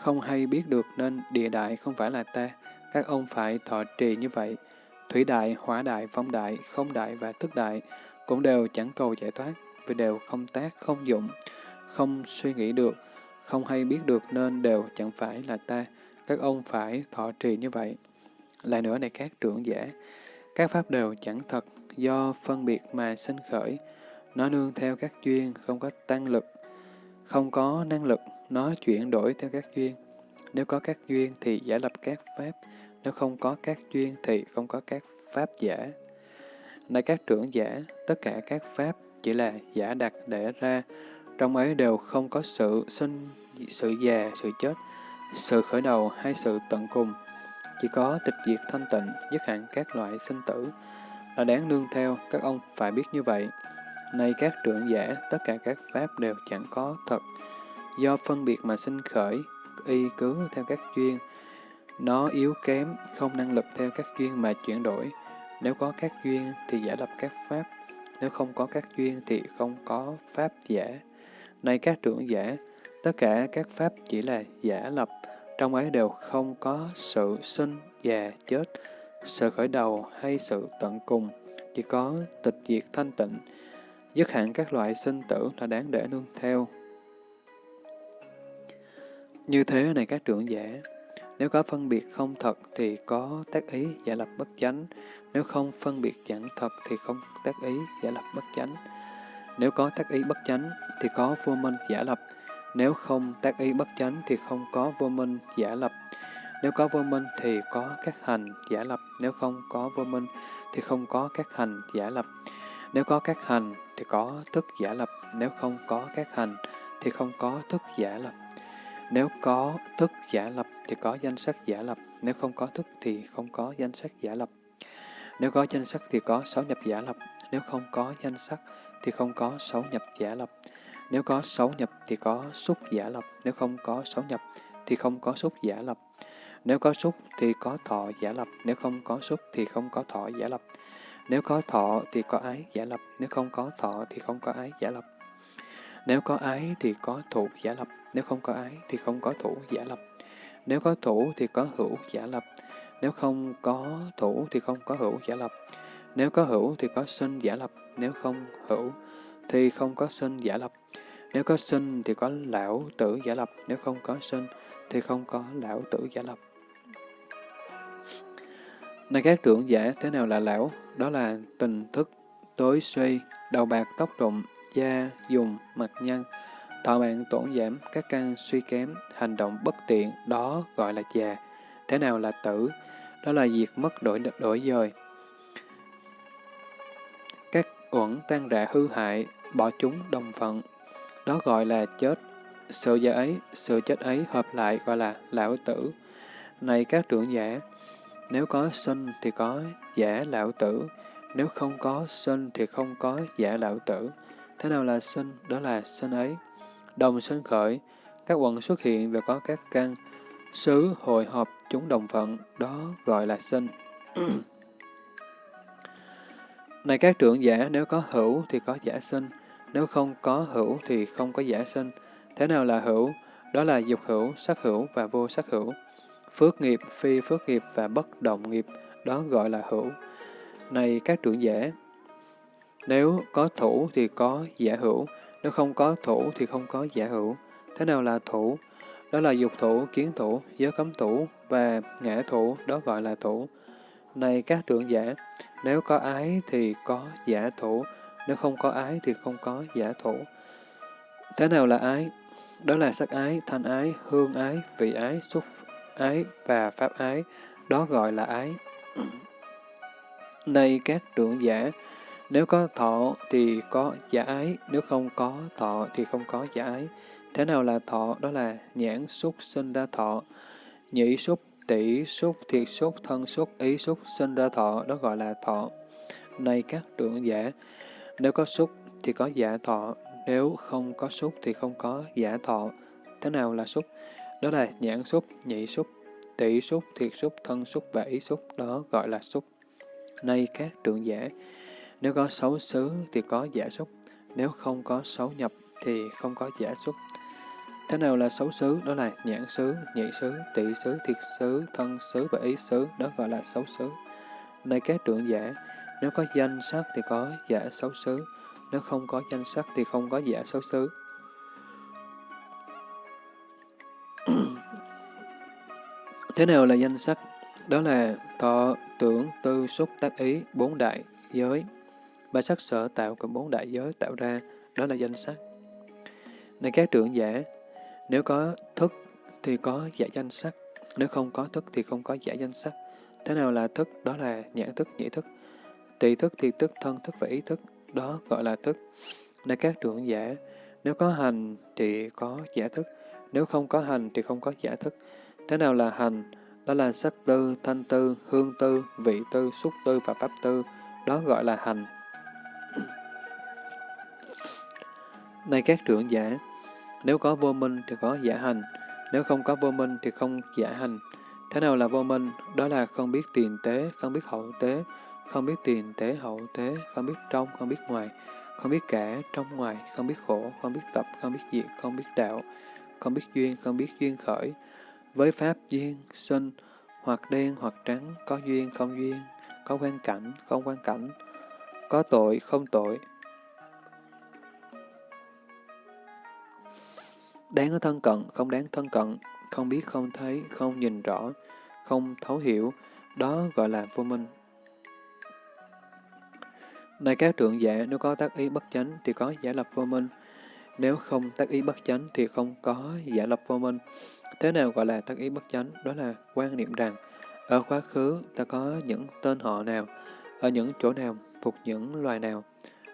không hay biết được nên địa đại không phải là ta. Các ông phải thọ trì như vậy. Thủy đại, hỏa đại, phong đại, không đại và tức đại cũng đều chẳng cầu giải thoát, vì đều không tác, không dụng, không suy nghĩ được, không hay biết được nên đều chẳng phải là ta. Các ông phải thọ trì như vậy. Lại nữa này các trưởng giả, các pháp đều chẳng thật, do phân biệt mà sinh khởi. Nó nương theo các duyên, không có tăng lực, không có năng lực, nó chuyển đổi theo các duyên. Nếu có các duyên thì giả lập các pháp, nếu không có các duyên thì không có các pháp giả. Này các trưởng giả, tất cả các pháp chỉ là giả đặt để ra, trong ấy đều không có sự sinh, sự già, sự chết, sự khởi đầu hay sự tận cùng. Chỉ có tịch diệt thanh tịnh, dứt hẳn các loại sinh tử, là đáng nương theo, các ông phải biết như vậy. nay các trưởng giả, tất cả các pháp đều chẳng có thật, do phân biệt mà sinh khởi, y cứ theo các duyên, nó yếu kém, không năng lực theo các duyên mà chuyển đổi. Nếu có các duyên thì giả lập các pháp, nếu không có các duyên thì không có pháp giả. Này các trưởng giả, tất cả các pháp chỉ là giả lập, trong ấy đều không có sự sinh, già, chết, sự khởi đầu hay sự tận cùng, chỉ có tịch diệt thanh tịnh, dứt hẳn các loại sinh tử là đáng để nương theo. Như thế này các trưởng giả, nếu có phân biệt không thật thì có tác ý giả lập bất chánh, nếu không phân biệt chẳng thật thì không tác ý giả lập bất chánh. Nếu có tác ý bất chánh thì có vô minh giả lập, nếu không tác ý bất chánh thì không có vô minh giả lập. Nếu có vô minh thì có các hành giả lập, nếu không có vô minh thì không có các hành giả lập. Nếu có các hành thì có thức giả lập, nếu không có các hành thì không có thức giả lập. Nếu có thức giả lập thì có danh sắc giả lập, nếu không có thức thì không có danh sắc giả lập. Nếu có danh sắc thì có sáu nhập giả lập, nếu không có danh sắc thì không có sáu nhập giả lập. Nếu có sáu nhập thì có xúc giả lập, nếu không có sáu nhập thì không có xúc giả lập. Nếu có xúc thì có thọ giả lập, nếu không có xúc thì không có thọ giả lập. Nếu có thọ thì có ái giả lập, nếu không có thọ thì không có ái giả lập. Nếu có ái thì có thủ giả lập, nếu không có ái thì không có thủ giả lập. Nếu có thủ thì có hữu giả lập, nếu không có thủ thì không có hữu giả lập. Nếu có hữu thì có sinh giả lập, nếu không hữu thì không có sinh giả lập. Nếu có sinh thì có lão tử giả lập, nếu không có sinh thì không có lão tử giả lập. Này các trưởng giả, thế nào là lão? Đó là tình thức, tối suy, đầu bạc tóc rụng, da, dùng, mặt nhân, thọ mạng tổn giảm, các căn suy kém, hành động bất tiện, đó gọi là già. Thế nào là tử? Đó là diệt mất đổi đổi dời. Uẩn tan rã hư hại, bỏ chúng đồng phận, đó gọi là chết. Sự già ấy, sự chết ấy hợp lại gọi là lão tử. Này các trưởng giả, nếu có sinh thì có giả lão tử, nếu không có sinh thì không có giả lão tử. Thế nào là sinh? Đó là sinh ấy. Đồng sinh khởi, các quận xuất hiện và có các căn, xứ hội họp chúng đồng phận, đó gọi là sinh. Này các trưởng giả, nếu có hữu thì có giả sinh, nếu không có hữu thì không có giả sinh. Thế nào là hữu? Đó là dục hữu, sắc hữu và vô sắc hữu. Phước nghiệp, phi phước nghiệp và bất động nghiệp, đó gọi là hữu. Này các trưởng giả, nếu có thủ thì có giả hữu, nếu không có thủ thì không có giả hữu. Thế nào là thủ? đó là dục thủ, kiến thủ, giới cấm thủ và ngã thủ, đó gọi là thủ. Này các trưởng giả, nếu có ái thì có giả thủ, nếu không có ái thì không có giả thủ. Thế nào là ái? Đó là sắc ái, thanh ái, hương ái, vị ái, xúc ái và pháp ái, đó gọi là ái. Này các trưởng giả, nếu có thọ thì có giả ái, nếu không có thọ thì không có giả ái. Thế nào là thọ? Đó là nhãn xúc sinh ra thọ, nhĩ xúc, tỷ xúc, thiệt xúc, thân xúc, ý xúc sinh ra thọ, đó gọi là thọ. Này các trưởng giả, nếu có xúc thì có giả thọ, nếu không có xúc thì không có giả thọ. Thế nào là xúc? Đó là nhãn xúc, nhị xúc, tỷ xúc, thiệt xúc, thân xúc và ý xúc, đó gọi là xúc. Nay các trưởng giả, nếu có xấu xứ thì có giả xúc, nếu không có xấu nhập thì không có giả xúc. Thế nào là xấu xứ? Đó là nhãn xứ, nhị xứ, tỷ xứ, thiệt xứ, thân xứ và ý xứ, đó gọi là xấu xứ. Này các trưởng giả, nếu có danh sắc thì có giả xấu xứ, nếu không có danh sắc thì không có giả xấu xứ. Thế nào là danh sắc? Đó là thọ, tưởng, tư, xúc, tác ý, bốn đại giới. Ba sắc sở tạo cùng bốn đại giới tạo ra, đó là danh sắc. Này các trưởng giả, nếu có thức thì có giả danh sắc, nếu không có thức thì không có giả danh sắc. Thế nào là thức? Đó là nhãn thức, nhĩ thức. Tỳ thức, thì thức, thân thức và ý thức, đó gọi là thức. Này các trưởng giả, nếu có hành thì có giả thức, nếu không có hành thì không có giả thức. Thế nào là hành? Đó là sắc tư, thanh tư, hương tư, vị tư, xúc tư và pháp tư. Đó gọi là hành. Này các trưởng giả, nếu có vô minh thì có giả hành, nếu không có vô minh thì không giả hành. Thế nào là vô minh? Đó là không biết tiền tế, không biết hậu tế, không biết tiền tế hậu tế, không biết trong, không biết ngoài, không biết cả, trong ngoài, không biết khổ, không biết tập, không biết diệt, không biết đạo, không biết duyên, không biết duyên khởi. Với pháp duyên, sinh, hoặc đen hoặc trắng, có duyên, không duyên, có quan cảnh, không quan cảnh, có tội, không tội. Đáng thân cận, không đáng thân cận, không biết, không thấy, không nhìn rõ, không thấu hiểu, đó gọi là vô minh. Này các trượng giả, nếu có tác ý bất chánh thì có giả lập vô minh, nếu không tác ý bất chánh thì không có giả lập vô minh. Thế nào gọi là tác ý bất chánh? Đó là quan niệm rằng, ở quá khứ ta có những tên họ nào, ở những chỗ nào, thuộc những loài nào,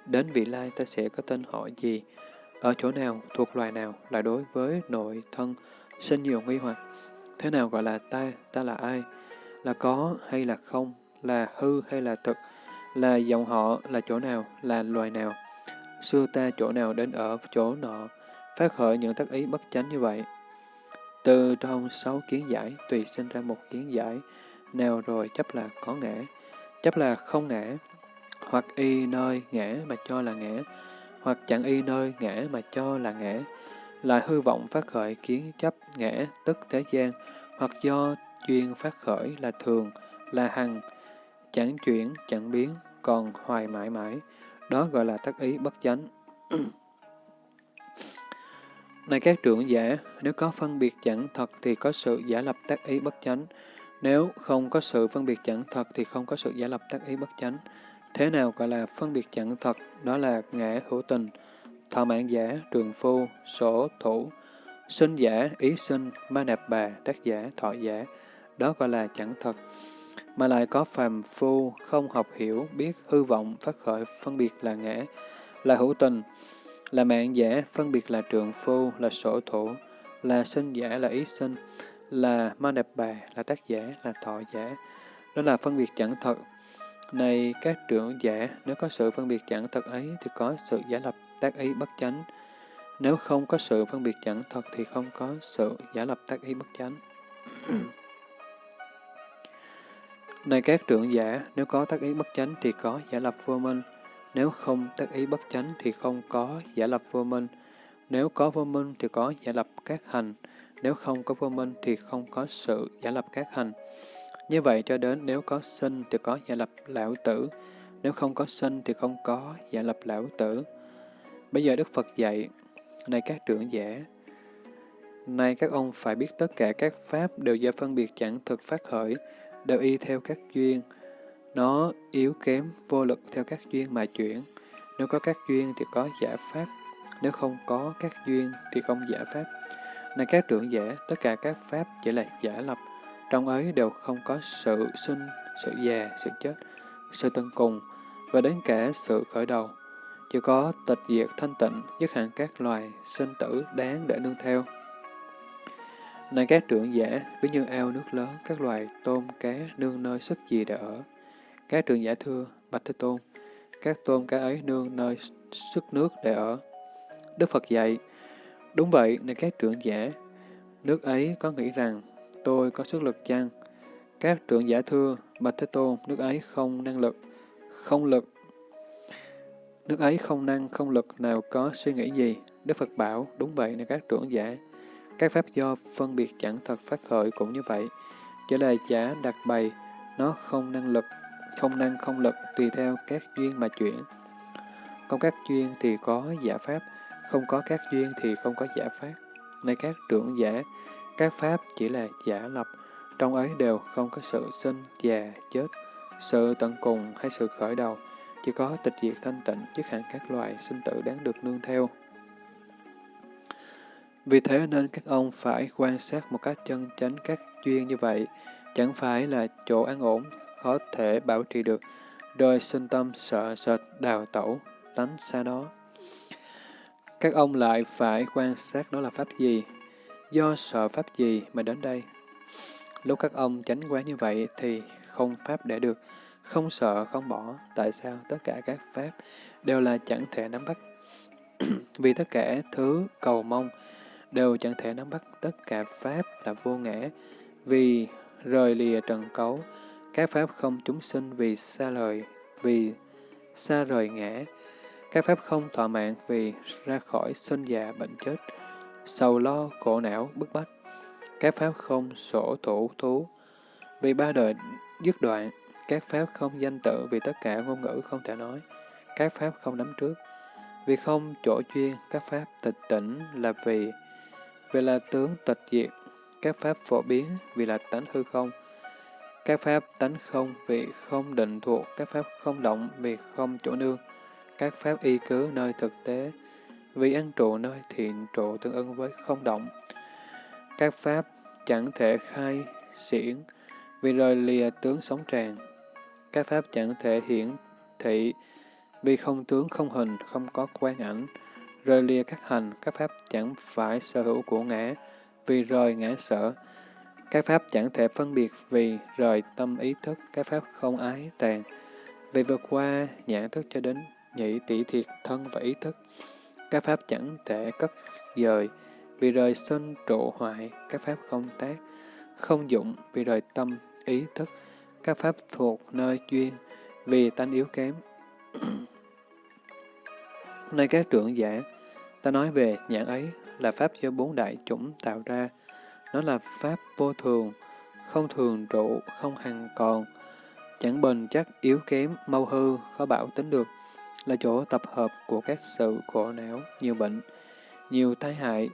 đến vị lai ta sẽ có tên họ gì, ở chỗ nào, thuộc loài nào là đối với nội thân, sinh nhiều nghi hoặc. Thế nào gọi là ta, ta là ai, là có hay là không, là hư hay là thực, là dòng họ, là chỗ nào, là loài nào. Xưa ta chỗ nào đến ở chỗ nọ, phát khởi những tác ý bất chánh như vậy. Từ trong sáu kiến giải, tùy sinh ra một kiến giải, nào rồi chấp là có ngã, chấp là không ngã, hoặc y nơi ngã mà cho là ngã, hoặc chẳng y nơi ngã mà cho là ngã, là hư vọng phát khởi kiến chấp ngã tức thế gian, hoặc do duyên phát khởi là thường, là hằng, chẳng chuyển, chẳng biến, còn hoài mãi mãi, đó gọi là tác ý bất chánh. Này các trưởng giả, nếu có phân biệt chẳng thật thì có sự giả lập tác ý bất chánh. Nếu không có sự phân biệt chẳng thật thì không có sự giả lập tác ý bất chánh. Thế nào gọi là phân biệt chẳng thật? Đó là ngã hữu tình, thọ mạng giả, trường phu, sổ, thủ, sinh giả, ý sinh, ma nạp bà, tác giả, thọ giả. Đó gọi là chẳng thật. Mà lại có phàm phu, không học hiểu, biết hư vọng, phát khởi, phân biệt là ngã, là hữu tình, là mạng giả, phân biệt là trường phu, là sổ thủ, là sinh giả, là ý sinh, là ma nạp bà, là tác giả, là thọ giả. Đó là phân biệt chẳng thật. Này các trưởng giả, nếu có sự phân biệt chẳng thật ấy thì có sự giả lập tác ý bất chánh. Nếu không có sự phân biệt chẳng thật thì không có sự giả lập tác ý bất chánh. Này các trưởng giả, nếu có tác ý bất chánh thì có giả lập vô minh. Nếu không tác ý bất chánh thì không có giả lập vô minh. Nếu có vô minh thì có giả lập các hành. Nếu không có vô minh thì không có sự giả lập các hành. Như vậy cho đến nếu có sinh thì có giả lập lão tử, nếu không có sinh thì không có giả lập lão tử. Bây giờ Đức Phật dạy, này các trưởng giả, Nay các ông phải biết tất cả các pháp đều do phân biệt chẳng thực phát khởi, đều y theo các duyên. Nó yếu kém, vô lực theo các duyên mà chuyển. Nếu có các duyên thì có giả pháp, nếu không có các duyên thì không giả pháp. Này các trưởng giả, tất cả các pháp chỉ là giả lập, trong ấy đều không có sự sinh, sự già, sự chết, sự tân cùng, và đến cả sự khởi đầu. Chỉ có tịch diệt thanh tịnh, dứt hẳn các loài sinh tử đáng để nương theo. Này các trưởng giả, ví như ao nước lớn, các loài tôm cá nương nơi sức gì để ở. Các trưởng giả thưa, Bạch Thế Tôn, các tôm cá ấy nương nơi sức nước để ở. Đức Phật dạy, đúng vậy, này các trưởng giả, nước ấy có nghĩ rằng tôi có sức lực chăng? Các trưởng giả thưa, Bạch Thế Tôn, nước ấy không năng lực, không lực. Nước ấy không năng, không lực nào có suy nghĩ gì. Đức Phật bảo, đúng vậy này các trưởng giả. Các pháp do phân biệt chẳng thật phát khởi cũng như vậy. Chỉ là giả đặt bày, nó không năng lực, không năng không lực tùy theo các duyên mà chuyển. Không các duyên thì có giả pháp, không có các duyên thì không có giả pháp. Này các trưởng giả, các pháp chỉ là giả lập, trong ấy đều không có sự sinh, già, chết, sự tận cùng hay sự khởi đầu, chỉ có tịch diệt thanh tịnh, chứ hẳn các loài sinh tử đáng được nương theo. Vì thế nên các ông phải quan sát một cách chân chánh các duyên như vậy, chẳng phải là chỗ an ổn, khó thể bảo trì được, rồi sinh tâm sợ sệt đào tẩu, lánh xa đó. Các ông lại phải quan sát đó là pháp gì, do sợ pháp gì mà đến đây. Lúc các ông tránh quán như vậy thì không pháp để được, không sợ, không bỏ. Tại sao tất cả các pháp đều là chẳng thể nắm bắt? Vì tất cả thứ cầu mong đều chẳng thể nắm bắt tất cả pháp là vô ngã. Vì rời lìa trần cấu, các pháp không chúng sinh vì xa lời, vì xa rời ngã. Các pháp không thỏa mạng vì ra khỏi sinh già bệnh chết, sầu lo, khổ não, bức bách. Các pháp không sổ thủ thú, vì ba đời dứt đoạn. Các pháp không danh tự vì tất cả ngôn ngữ không thể nói. Các pháp không nắm trước. Vì không chỗ chuyên, các pháp tịch tỉnh là vì, vì là tướng tịch diệt. Các pháp phổ biến vì là tánh hư không. Các pháp tánh không vì không định thuộc, các pháp không động vì không chỗ nương. Các pháp y cứ nơi thực tế, vì ăn trụ nơi thiện trụ tương ưng với không động. Các pháp chẳng thể khai xiển, vì rời lìa tướng sống tràn. Các pháp chẳng thể hiển thị, vì không tướng không hình, không có quan ảnh. Rời lìa các hành, các pháp chẳng phải sở hữu của ngã, vì rời ngã sở. Các pháp chẳng thể phân biệt vì rời tâm ý thức, các pháp không ái tàn. Vì vượt qua nhãn thức cho đến nhị tỷ thiệt thân và ý thức. Các pháp chẳng thể cất dời, vì rời sinh trụ hoại, các pháp không tác, không dụng, vì rời tâm, ý thức, các pháp thuộc nơi duyên vì tánh yếu kém. Nơi các trưởng giả, ta nói về nhãn ấy là pháp do bốn đại chủng tạo ra. Nó là pháp vô thường, không thường trụ, không hằng còn, chẳng bền chắc, yếu kém, mau hư, khó bảo tính được, là chỗ tập hợp của các sự khổ não, nhiều bệnh, nhiều tai hại.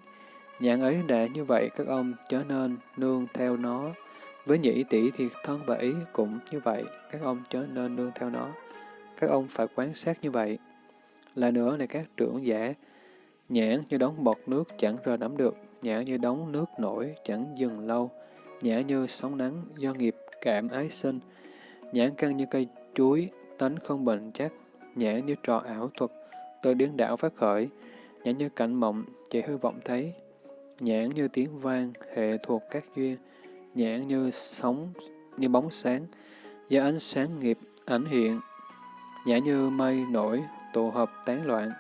Nhãn ấy đã như vậy, các ông chớ nên nương theo nó, với nhĩ tỷ thiệt thân và ý cũng như vậy, các ông chớ nên nương theo nó. Các ông phải quan sát như vậy. Là nữa này các trưởng giả, nhãn như đóng bọt nước chẳng rờ nắm được, nhãn như đóng nước nổi chẳng dừng lâu, nhãn như sóng nắng do nghiệp cảm ái sinh, nhãn căng như cây chuối, tánh không bền chắc, nhẹ như trò ảo thuật, tôi điên đảo phát khởi, nhẹ như cảnh mộng, chỉ hư vọng thấy, nhãn như tiếng vang, hệ thuộc các duyên, nhãn như sóng, như bóng sáng, do ánh sáng nghiệp ảnh hiện, nhãn như mây nổi, tụ hợp tán loạn,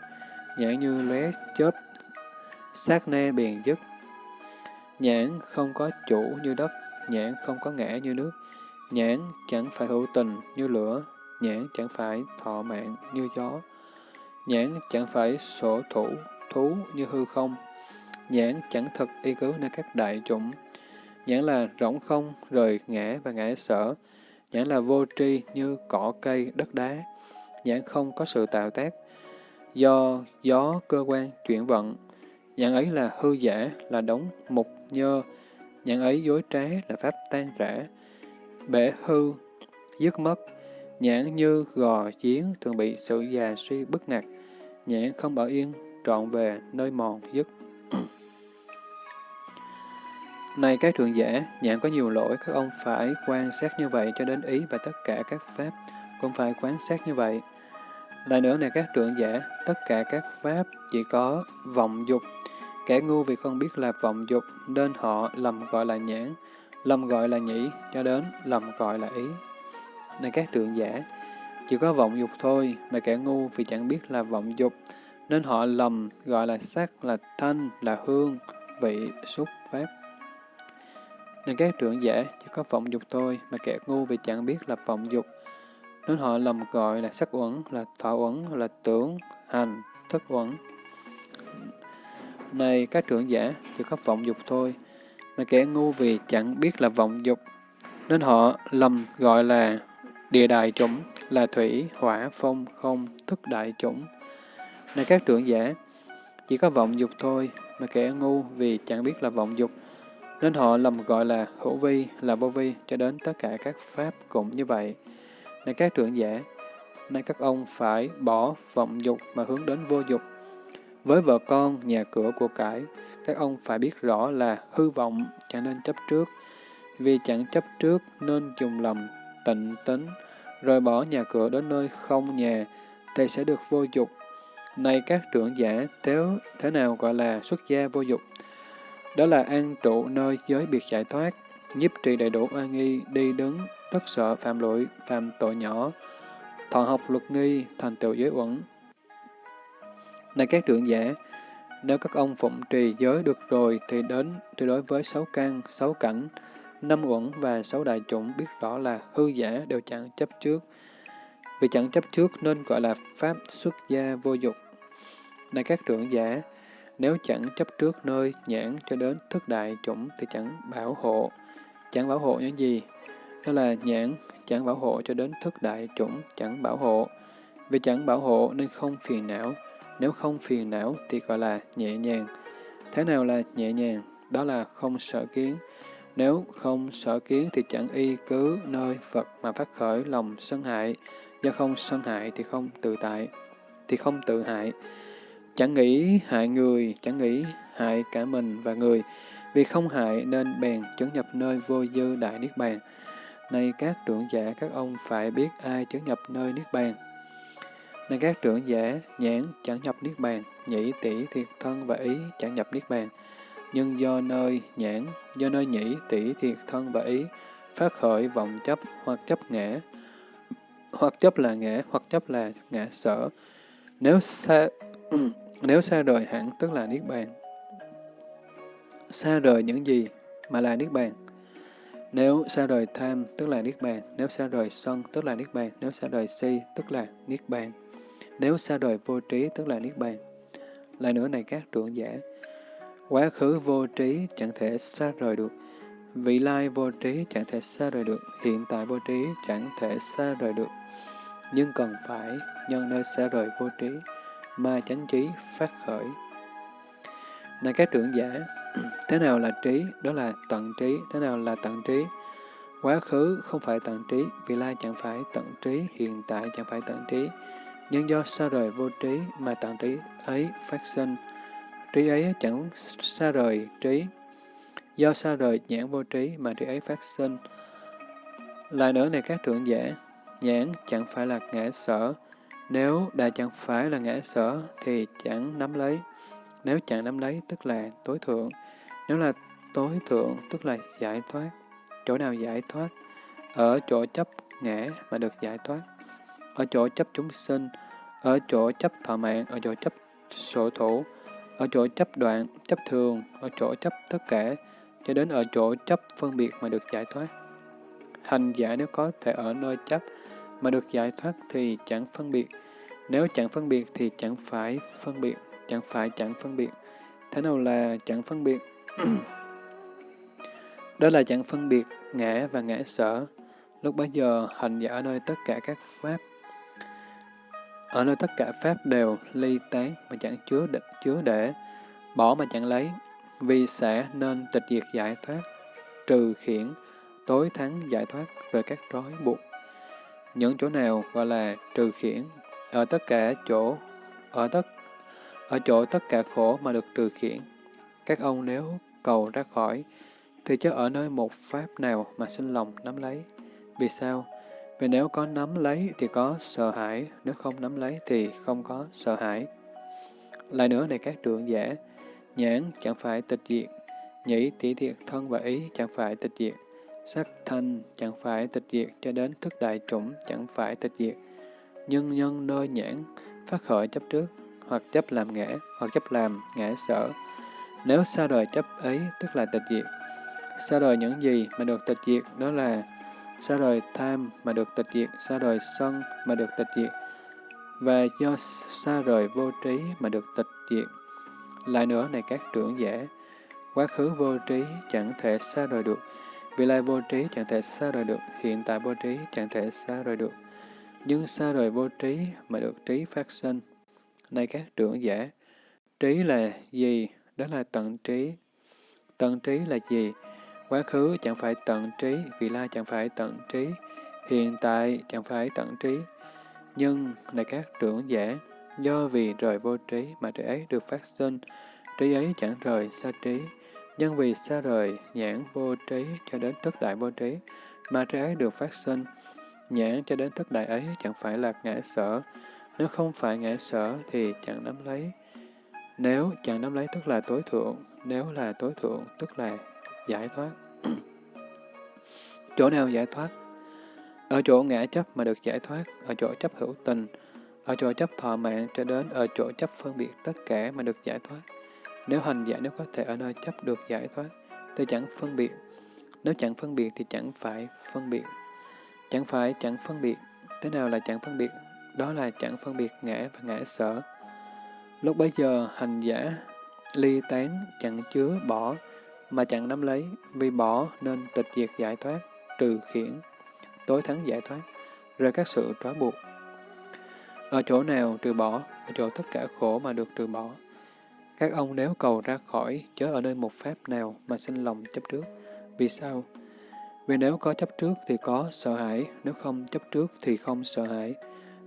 nhãn như lóe chớp, sát nê bền dứt. Nhãn không có chủ như đất, nhãn không có ngã như nước, nhãn chẳng phải hữu tình như lửa, nhãn chẳng phải thọ mạng như gió, nhãn chẳng phải sổ thủ, thú như hư không, nhãn chẳng thực y cứu nơi các đại chủng, nhãn là rỗng không, rời ngã và ngã sở, nhãn là vô tri như cỏ cây, đất đá, nhãn không có sự tạo tác, do gió cơ quan chuyển vận, Nhãn ấy là hư giả, là đống mục nhơ. Nhãn ấy dối trá là pháp tan rã. Bể hư, dứt mất. Nhãn như gò chiến thường bị sự già suy bức ngạc Nhãn không ở yên, trọn về nơi mòn dứt. Này các thượng giả, nhãn có nhiều lỗi, các ông phải quan sát như vậy cho đến ý và tất cả các pháp cũng phải quan sát như vậy. Lại nữa này các trưởng giả, tất cả các pháp chỉ có vọng dục. Kẻ ngu vì không biết là vọng dục nên họ lầm gọi là nhãn, lầm gọi là nhĩ, cho đến lầm gọi là ý. Này các trưởng giả, chỉ có vọng dục thôi, mà kẻ ngu vì chẳng biết là vọng dục, nên họ lầm gọi là sắc, là thanh, là hương, vị, xúc, pháp. Nên các trưởng giả chỉ có vọng dục thôi, mà kẻ ngu vì chẳng biết là vọng dục, nên họ lầm gọi là sắc uẩn, là thọ uẩn, là tưởng, hành, thức uẩn. Này các trưởng giả chỉ có vọng dục thôi, mà kẻ ngu vì chẳng biết là vọng dục, nên họ lầm gọi là địa đại chủng, là thủy, hỏa, phong, không, thức đại chủng. Này các trưởng giả, chỉ có vọng dục thôi, mà kẻ ngu vì chẳng biết là vọng dục, nên họ lầm gọi là hữu vi, là vô vi, cho đến tất cả các pháp cũng như vậy. Này các trưởng giả, nay các ông phải bỏ vọng dục mà hướng đến vô dục. Với vợ con, nhà cửa của cải, các ông phải biết rõ là hư vọng chẳng nên chấp trước. Vì chẳng chấp trước nên dùng lầm, tịnh tính, rời bỏ nhà cửa đến nơi không nhà, thì sẽ được vô dục. Này các trưởng giả, thế, thế nào gọi là xuất gia vô dục? Đó là an trụ nơi giới biệt giải thoát, nhiếp trì đầy đủ an nghi, đi đứng, rất sợ phạm lỗi, phạm tội nhỏ, thọ học luật nghi, thành tựu giới uẩn. Này các trưởng giả, nếu các ông phụng trì giới được rồi thì đến thì đối với sáu căn, sáu cảnh, năm uẩn và sáu đại chủng biết rõ là hư giả đều chẳng chấp trước. Vì chẳng chấp trước nên gọi là pháp xuất gia vô dục. Này các trưởng giả, nếu chẳng chấp trước nơi nhãn cho đến thức đại chủng thì chẳng bảo hộ. Chẳng bảo hộ những gì? Đó là nhãn chẳng bảo hộ cho đến thức đại chủng chẳng bảo hộ. Vì chẳng bảo hộ nên không phiền não. Nếu không phiền não thì gọi là nhẹ nhàng. Thế nào là nhẹ nhàng? Đó là không sợ kiến. Nếu không sở kiến thì chẳng y cứ nơi Phật mà phát khởi lòng sân hại. Do không sân hại thì không tự tại, thì không tự hại. Chẳng nghĩ hại người, chẳng nghĩ hại cả mình và người. Vì không hại nên bèn chứng nhập nơi vô dư đại niết bàn. Này các trưởng giả, các ông phải biết ai chứng nhập nơi Niết Bàn. Này các trưởng giả, nhãn chẳng nhập Niết Bàn, nhĩ tỷ thiệt thân và ý chẳng nhập Niết Bàn. Nhưng do nơi nhãn, do nơi nhĩ tỷ thiệt thân và ý, phát khởi vọng chấp hoặc chấp ngã, hoặc chấp là ngã, hoặc chấp là ngã sở. Nếu xa, nếu xa rời hẳn tức là Niết Bàn. Xa rời những gì mà là Niết Bàn? Nếu xa rời tham, tức là Niết Bàn. Nếu xa rời sân, tức là Niết Bàn. Nếu xa rời si, tức là Niết Bàn. Nếu xa rời vô trí, tức là Niết Bàn. Lại nữa này các trưởng giả, quá khứ vô trí chẳng thể xa rời được. Vị lai vô trí chẳng thể xa rời được. Hiện tại vô trí chẳng thể xa rời được. Nhưng cần phải nhân nơi xa rời vô trí mà chánh trí phát khởi. Này các trưởng giả, Thế nào là trí? Đó là tận trí. Thế nào là tận trí? Quá khứ không phải tận trí, vị lai chẳng phải tận trí, hiện tại chẳng phải tận trí. Nhưng do xa rời vô trí mà tận trí ấy phát sinh. Trí ấy chẳng xa rời trí. Do xa rời nhãn vô trí mà trí ấy phát sinh. Lại nữa này các trưởng giả, nhãn chẳng phải là ngã sở. Nếu đã chẳng phải là ngã sở thì chẳng nắm lấy. Nếu chẳng nắm lấy tức là tối thượng. Nếu là tối thượng, tức là giải thoát. Chỗ nào giải thoát? Ở chỗ chấp ngã mà được giải thoát. Ở chỗ chấp chúng sinh, ở chỗ chấp thọ mạng, ở chỗ chấp sổ thủ, ở chỗ chấp đoạn, chấp thường, ở chỗ chấp tất cả, cho đến ở chỗ chấp phân biệt mà được giải thoát. Hành giả nếu có thể ở nơi chấp mà được giải thoát thì chẳng phân biệt. Nếu chẳng phân biệt thì chẳng phải phân biệt, chẳng phải chẳng phân biệt. Thế nào là chẳng phân biệt? Đó là chẳng phân biệt ngã và ngã sở. Lúc bấy giờ, hành giả ở nơi tất cả các pháp, ở nơi tất cả pháp đều ly tán mà chẳng chứa đ chứa để. bỏ mà chẳng lấy, vì sẽ nên tịch diệt giải thoát, trừ khiển, tối thắng giải thoát về các trói buộc. Những chỗ nào gọi là trừ khiển, ở tất cả chỗ, ở tất ở chỗ tất cả khổ mà được trừ khiển. Các ông nếu cầu ra khỏi, thì chớ ở nơi một pháp nào mà sinh lòng nắm lấy. Vì sao? Vì nếu có nắm lấy thì có sợ hãi, nếu không nắm lấy thì không có sợ hãi. Lại nữa này các trưởng giả, nhãn chẳng phải tịch diệt, nhĩ tỷ thiệt thân và ý chẳng phải tịch diệt, sắc thanh chẳng phải tịch diệt cho đến thức đại chủng chẳng phải tịch diệt. Nhưng nhân nơi nhãn phát khởi chấp trước, hoặc chấp làm ngã, hoặc chấp làm ngã sở. Nếu xa đời chấp ấy, tức là tịch diệt. Xa đời những gì mà được tịch diệt, đó là xa rời tham mà được tịch diệt, xa rời sân mà được tịch diệt, và do xa rời vô trí mà được tịch diệt. Lại nữa này các trưởng giả, quá khứ vô trí chẳng thể xa rời được, vị lai vô trí chẳng thể xa rời được, hiện tại vô trí chẳng thể xa rời được. Nhưng xa rời vô trí mà được trí phát sinh. Này các trưởng giả, trí là gì? Đó là tận trí. Tận trí là gì? Quá khứ chẳng phải tận trí, vị lai chẳng phải tận trí, hiện tại chẳng phải tận trí. Nhưng, này các trưởng giả, do vì rời vô trí mà trí ấy được phát sinh, trí ấy chẳng rời xa trí. Nhưng vì xa rời nhãn vô trí cho đến tất đại vô trí, mà trí ấy được phát sinh, nhãn cho đến tất đại ấy chẳng phải là ngã sở. Nếu không phải ngã sở thì chẳng nắm lấy. Nếu chẳng nắm lấy tức là tối thượng, nếu là tối thượng tức là giải thoát. chỗ nào giải thoát? Ở chỗ ngã chấp mà được giải thoát, ở chỗ chấp hữu tình, ở chỗ chấp thọ mạng cho đến ở chỗ chấp phân biệt tất cả mà được giải thoát. Nếu hành giả nếu có thể ở nơi chấp được giải thoát, thì chẳng phân biệt. Nếu chẳng phân biệt thì chẳng phải phân biệt. Chẳng phải chẳng phân biệt. Thế nào là chẳng phân biệt? Đó là chẳng phân biệt ngã và ngã sở. Lúc bấy giờ, hành giả ly tán chẳng chứa bỏ, mà chẳng nắm lấy, vì bỏ nên tịch diệt giải thoát, trừ khiển, tối thắng giải thoát, rời các sự trói buộc. Ở chỗ nào trừ bỏ, ở chỗ tất cả khổ mà được trừ bỏ. Các ông nếu cầu ra khỏi, chớ ở nơi một pháp nào mà sinh lòng chấp trước. Vì sao? Vì nếu có chấp trước thì có sợ hãi, nếu không chấp trước thì không sợ hãi.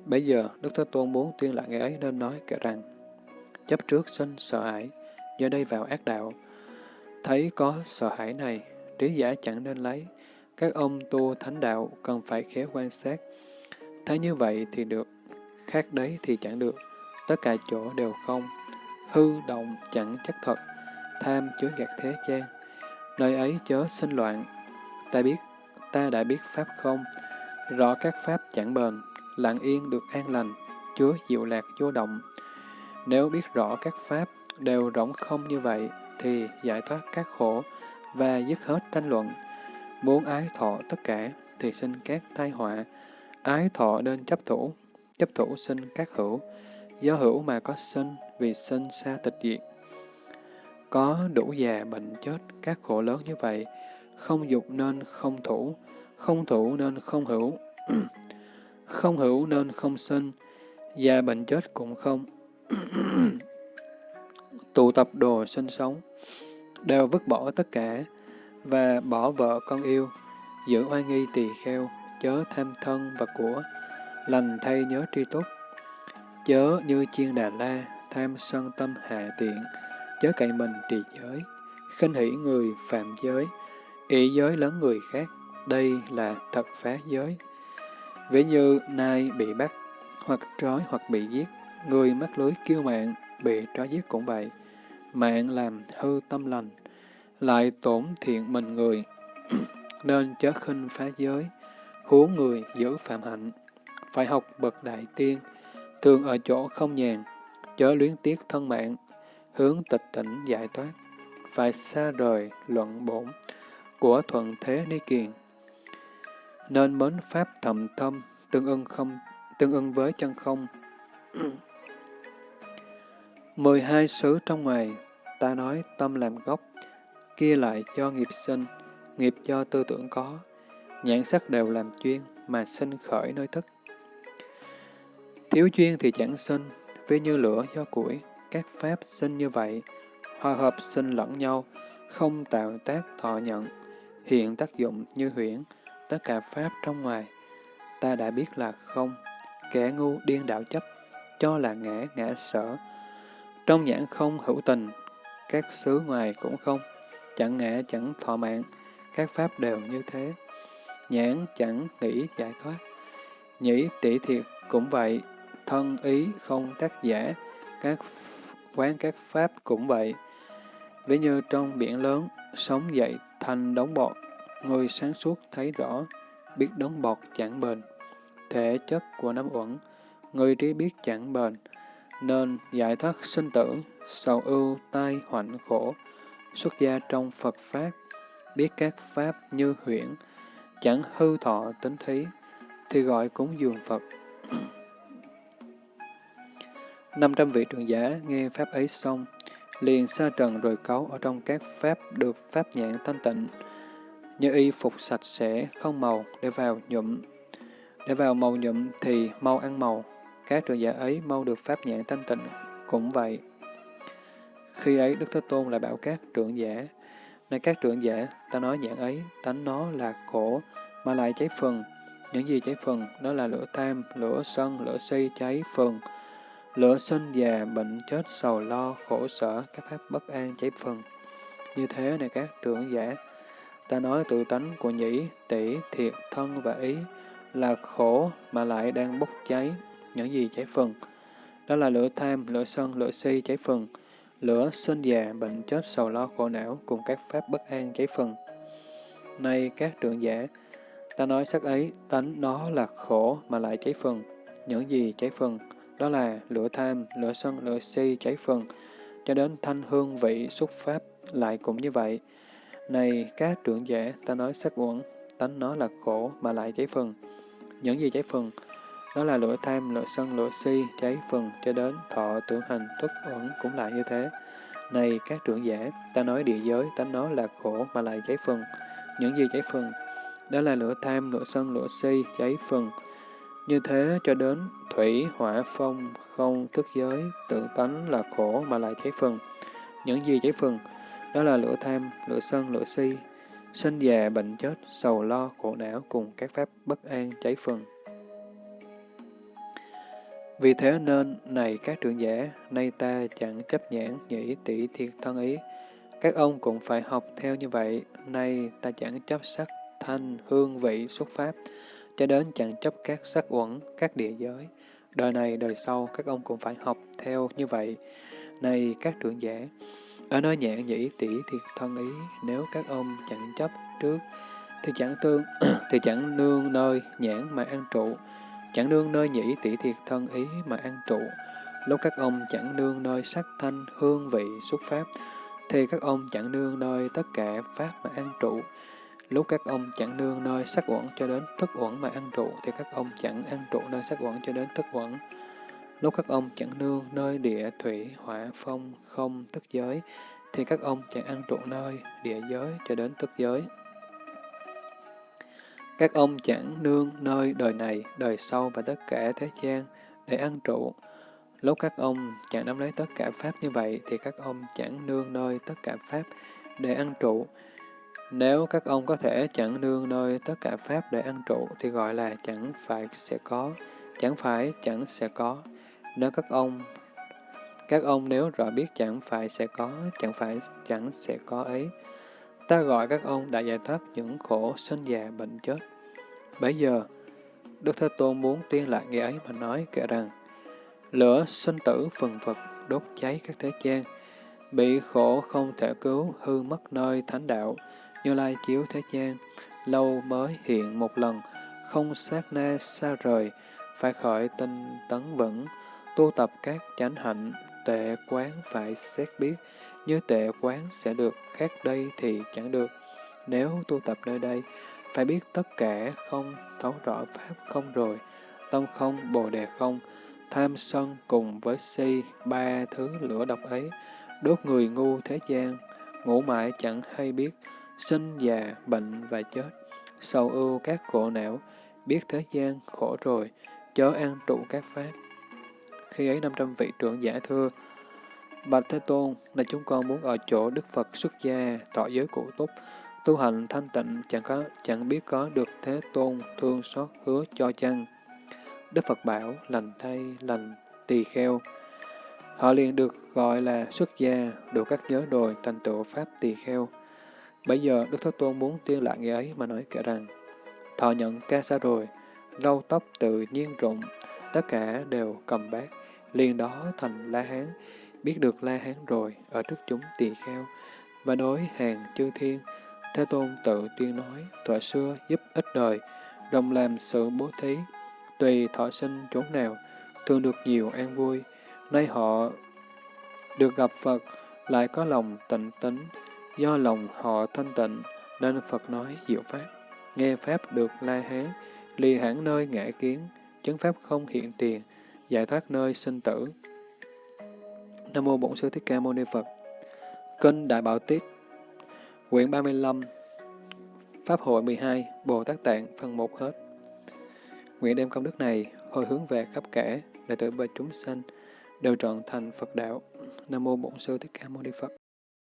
Bây giờ, Đức Thế Tôn muốn tuyên lại ngày ấy nên nói kể rằng, chấp trước sinh sợ hãi, do đây vào ác đạo. Thấy có sợ hãi này, trí giả chẳng nên lấy. Các ông tu thánh đạo cần phải khéo quan sát. Thấy như vậy thì được, khác đấy thì chẳng được. Tất cả chỗ đều không. Hư động chẳng chắc thật, tham chứa gạt thế gian. Nơi ấy chớ sinh loạn. Ta biết, ta đã biết pháp không, rõ các pháp chẳng bền, lặng yên được an lành, chứa diệu lạc vô động. Nếu biết rõ các pháp đều rỗng không như vậy, thì giải thoát các khổ và dứt hết tranh luận. Muốn ái thọ tất cả thì sinh các tai họa. Ái thọ nên chấp thủ, chấp thủ sinh các hữu. Do hữu mà có sinh, vì sinh xa tịch diệt. Có đủ già bệnh chết các khổ lớn như vậy, không dục nên không thủ, không thủ nên không hữu, không hữu nên không sinh, già bệnh chết cũng không. Tụ tập đồ sinh sống, đều vứt bỏ tất cả, và bỏ vợ con yêu, giữ oai nghi tỳ kheo, chớ tham thân và của, lành thay nhớ tri túc, chớ như chiên đà la, tham sân tâm hạ tiện, chớ cậy mình trì giới, khinh hỷ người phạm giới, ý giới lớn người khác, đây là thật phá giới. Ví như nay bị bắt, hoặc trói hoặc bị giết, người mắc lưới kiêu mạng, bị trói giết cũng vậy. Mạng làm hư tâm lành, lại tổn thiện mình người, nên chớ khinh phá giới, huống người giữ phạm hạnh, phải học bậc đại tiên, thường ở chỗ không nhàn, chớ luyến tiếc thân mạng, hướng tịch tỉnh giải thoát, phải xa rời luận bổn của thuận thế ni kiền. Nên mến pháp thầm thâm, tương ưng không tương ưng với chân không. mười hai xứ trong ngoài, ta nói tâm làm gốc, kia lại do nghiệp sinh, nghiệp do tư tưởng có, nhãn sắc đều làm chuyên, mà sinh khởi nơi thức. Thiếu chuyên thì chẳng sinh, ví như lửa do củi, các pháp sinh như vậy, hòa hợp sinh lẫn nhau, không tạo tác thọ nhận, hiện tác dụng như huyễn, tất cả pháp trong ngoài. Ta đã biết là không, kẻ ngu điên đạo chấp, cho là ngã ngã sở. Trong nhãn không hữu tình, các xứ ngoài cũng không, chẳng ngã chẳng thọ mạng, các pháp đều như thế. Nhãn chẳng nghĩ giải thoát, nhĩ tỷ thiệt cũng vậy, thân ý không tác giả, các quán các pháp cũng vậy. Ví như trong biển lớn, sống dậy thành đống bọt, người sáng suốt thấy rõ, biết đống bọt chẳng bền. Thể chất của năm uẩn, người trí biết chẳng bền, nên giải thoát sinh tử, sầu ưu, tai, hoạnh khổ, xuất gia trong Phật Pháp, biết các Pháp như huyễn, chẳng hư thọ tính thí, thì gọi cúng dường Phật. 500 vị trưởng giả nghe Pháp ấy xong, liền xa trần rồi cấu ở trong các Pháp được Pháp nhãn thanh tịnh, như y phục sạch sẽ, không màu, để vào nhuộm. Để vào màu nhuộm thì mau ăn màu, các trưởng giả ấy mau được Pháp nhãn thanh tịnh, cũng vậy. Khi ấy Đức Thế Tôn lại bảo các trưởng giả, này các trưởng giả, ta nói nhãn ấy, tánh nó là khổ, mà lại cháy phần. Những gì cháy phần, đó là lửa tam lửa sân, lửa si cháy phần. Lửa sinh già, bệnh chết, sầu lo, khổ sở, các pháp bất an cháy phần. Như thế này các trưởng giả, ta nói tự tánh của nhĩ, tỷ, thiệt, thân và ý là khổ mà lại đang bốc cháy. Những gì cháy phần? Đó là lửa tham, lửa sân, lửa si cháy phần. Lửa sinh già, bệnh chết, sầu lo, khổ não cùng các pháp bất an cháy phần. Nay các trưởng giả, ta nói sắc ấy, tánh nó là khổ mà lại cháy phần. Những gì cháy phần? Đó là lửa tham, lửa sân, lửa si cháy phần, cho đến thanh hương vị xúc pháp lại cũng như vậy. Này các trưởng giả, ta nói sắc uẩn, tánh nó là khổ mà lại cháy phần. Những gì cháy phần? Đó là lửa tham, lửa sân, lửa si, cháy phần cho đến thọ tưởng hành tuất ẩn cũng lại như thế. Này các trưởng giả, ta nói địa giới, tánh nó là khổ mà lại cháy phần. Những gì cháy phần? Đó là lửa tham, lửa sân, lửa si, cháy phần. Như thế cho đến thủy, hỏa, phong, không, thức giới, tự tánh là khổ mà lại cháy phần. Những gì cháy phần? Đó là lửa tham, lửa sân, lửa si, sinh già, bệnh chết, sầu lo, khổ não cùng các pháp bất an cháy phần. Vì thế nên, này các trưởng giả, nay ta chẳng chấp nhãn nhĩ tỷ thiệt thân ý. Các ông cũng phải học theo như vậy, nay ta chẳng chấp sắc, thanh, hương vị, xuất pháp, cho đến chẳng chấp các sắc uẩn, các địa giới. Đời này, đời sau, các ông cũng phải học theo như vậy. Này các trưởng giả, ở nơi nhãn nhĩ tỷ thiệt thân ý, nếu các ông chẳng chấp trước, thì chẳng tương, thì chẳng nương nơi nhãn mà ăn trụ, chẳng nương nơi nhĩ tỷ thiệt thân ý mà ăn trụ. Lúc các ông chẳng nương nơi sắc thanh, hương vị, xuất pháp, thì các ông chẳng nương nơi tất cả pháp mà ăn trụ. Lúc các ông chẳng nương nơi sắc uẩn cho đến thức uẩn mà ăn trụ, thì các ông chẳng ăn trụ nơi sắc uẩn cho đến thức uẩn. Lúc các ông chẳng nương nơi địa, thủy, hỏa, phong, không, tức giới, thì các ông chẳng ăn trụ nơi địa giới cho đến tức giới. Các ông chẳng nương nơi đời này, đời sau và tất cả thế gian để ăn trụ. Lúc các ông chẳng nắm lấy tất cả Pháp như vậy, thì các ông chẳng nương nơi tất cả Pháp để ăn trụ. Nếu các ông có thể chẳng nương nơi tất cả Pháp để ăn trụ, thì gọi là chẳng phải sẽ có, chẳng phải chẳng sẽ có. Nếu các ông các ông nếu rõ biết chẳng phải sẽ có, chẳng phải chẳng sẽ có ấy. Ta gọi các ông đã giải thoát những khổ sinh già bệnh chết. Bây giờ, Đức Thế Tôn muốn tuyên lại nghĩa ấy mà nói kể rằng, lửa sinh tử phần vật đốt cháy các thế gian, bị khổ không thể cứu, hư mất nơi thánh đạo, như lai chiếu thế gian, lâu mới hiện một lần, không sát na xa rời, phải khởi tinh tấn vững, tu tập các chánh hạnh, tệ quán phải xét biết, như tệ quán sẽ được, khác đây thì chẳng được. Nếu tu tập nơi đây, phải biết tất cả không, thấu rõ Pháp không rồi, tâm không, bồ đề không, tham sân cùng với si, ba thứ lửa độc ấy, đốt người ngu thế gian, ngủ mãi chẳng hay biết, sinh già, bệnh và chết, sầu ưu các khổ não, biết thế gian khổ rồi, chớ an trụ các pháp. Khi ấy 500 vị trưởng giả thưa, Bạch Thế Tôn, là chúng con muốn ở chỗ Đức Phật xuất gia, tỏ giới cụ túc, tu hành thanh tịnh, chẳng có chẳng biết có được Thế Tôn thương xót hứa cho chăng. Đức Phật bảo, lành thay, lành tỳ kheo. Họ liền được gọi là xuất gia, đủ các nhớ đồi thành tựu Pháp tỳ kheo. Bây giờ Đức Thế Tôn muốn tiên lại nghĩa ấy mà nói kể rằng, thọ nhận ca sa rồi, râu tóc tự nhiên rụng, tất cả đều cầm bát, liền đó thành La Hán, biết được La Hán rồi, ở trước chúng tỳ kheo, và đối hàng chư thiên, Thế Tôn tự tuyên nói, thuở xưa giúp ích đời, đồng làm sự bố thí, tùy thọ sinh chốn nào, thường được nhiều an vui. Nay họ được gặp Phật, lại có lòng tịnh tính, do lòng họ thanh tịnh, nên Phật nói diệu pháp. Nghe Pháp được la hán, ly hẳn nơi ngã kiến, chứng Pháp không hiện tiền, giải thoát nơi sinh tử. Nam Mô Bổn Sư Thích Ca Mâu Ni Phật Kinh Đại Bảo Tiết Quyển 35 Pháp hội 12 Bồ Tát Tạng phần 1 hết Nguyện đem công đức này hồi hướng về khắp cả, để tử và chúng sanh đều trọn thành Phật đạo. Nam Mô Bổn Sư Thích Ca Mâu Ni Phật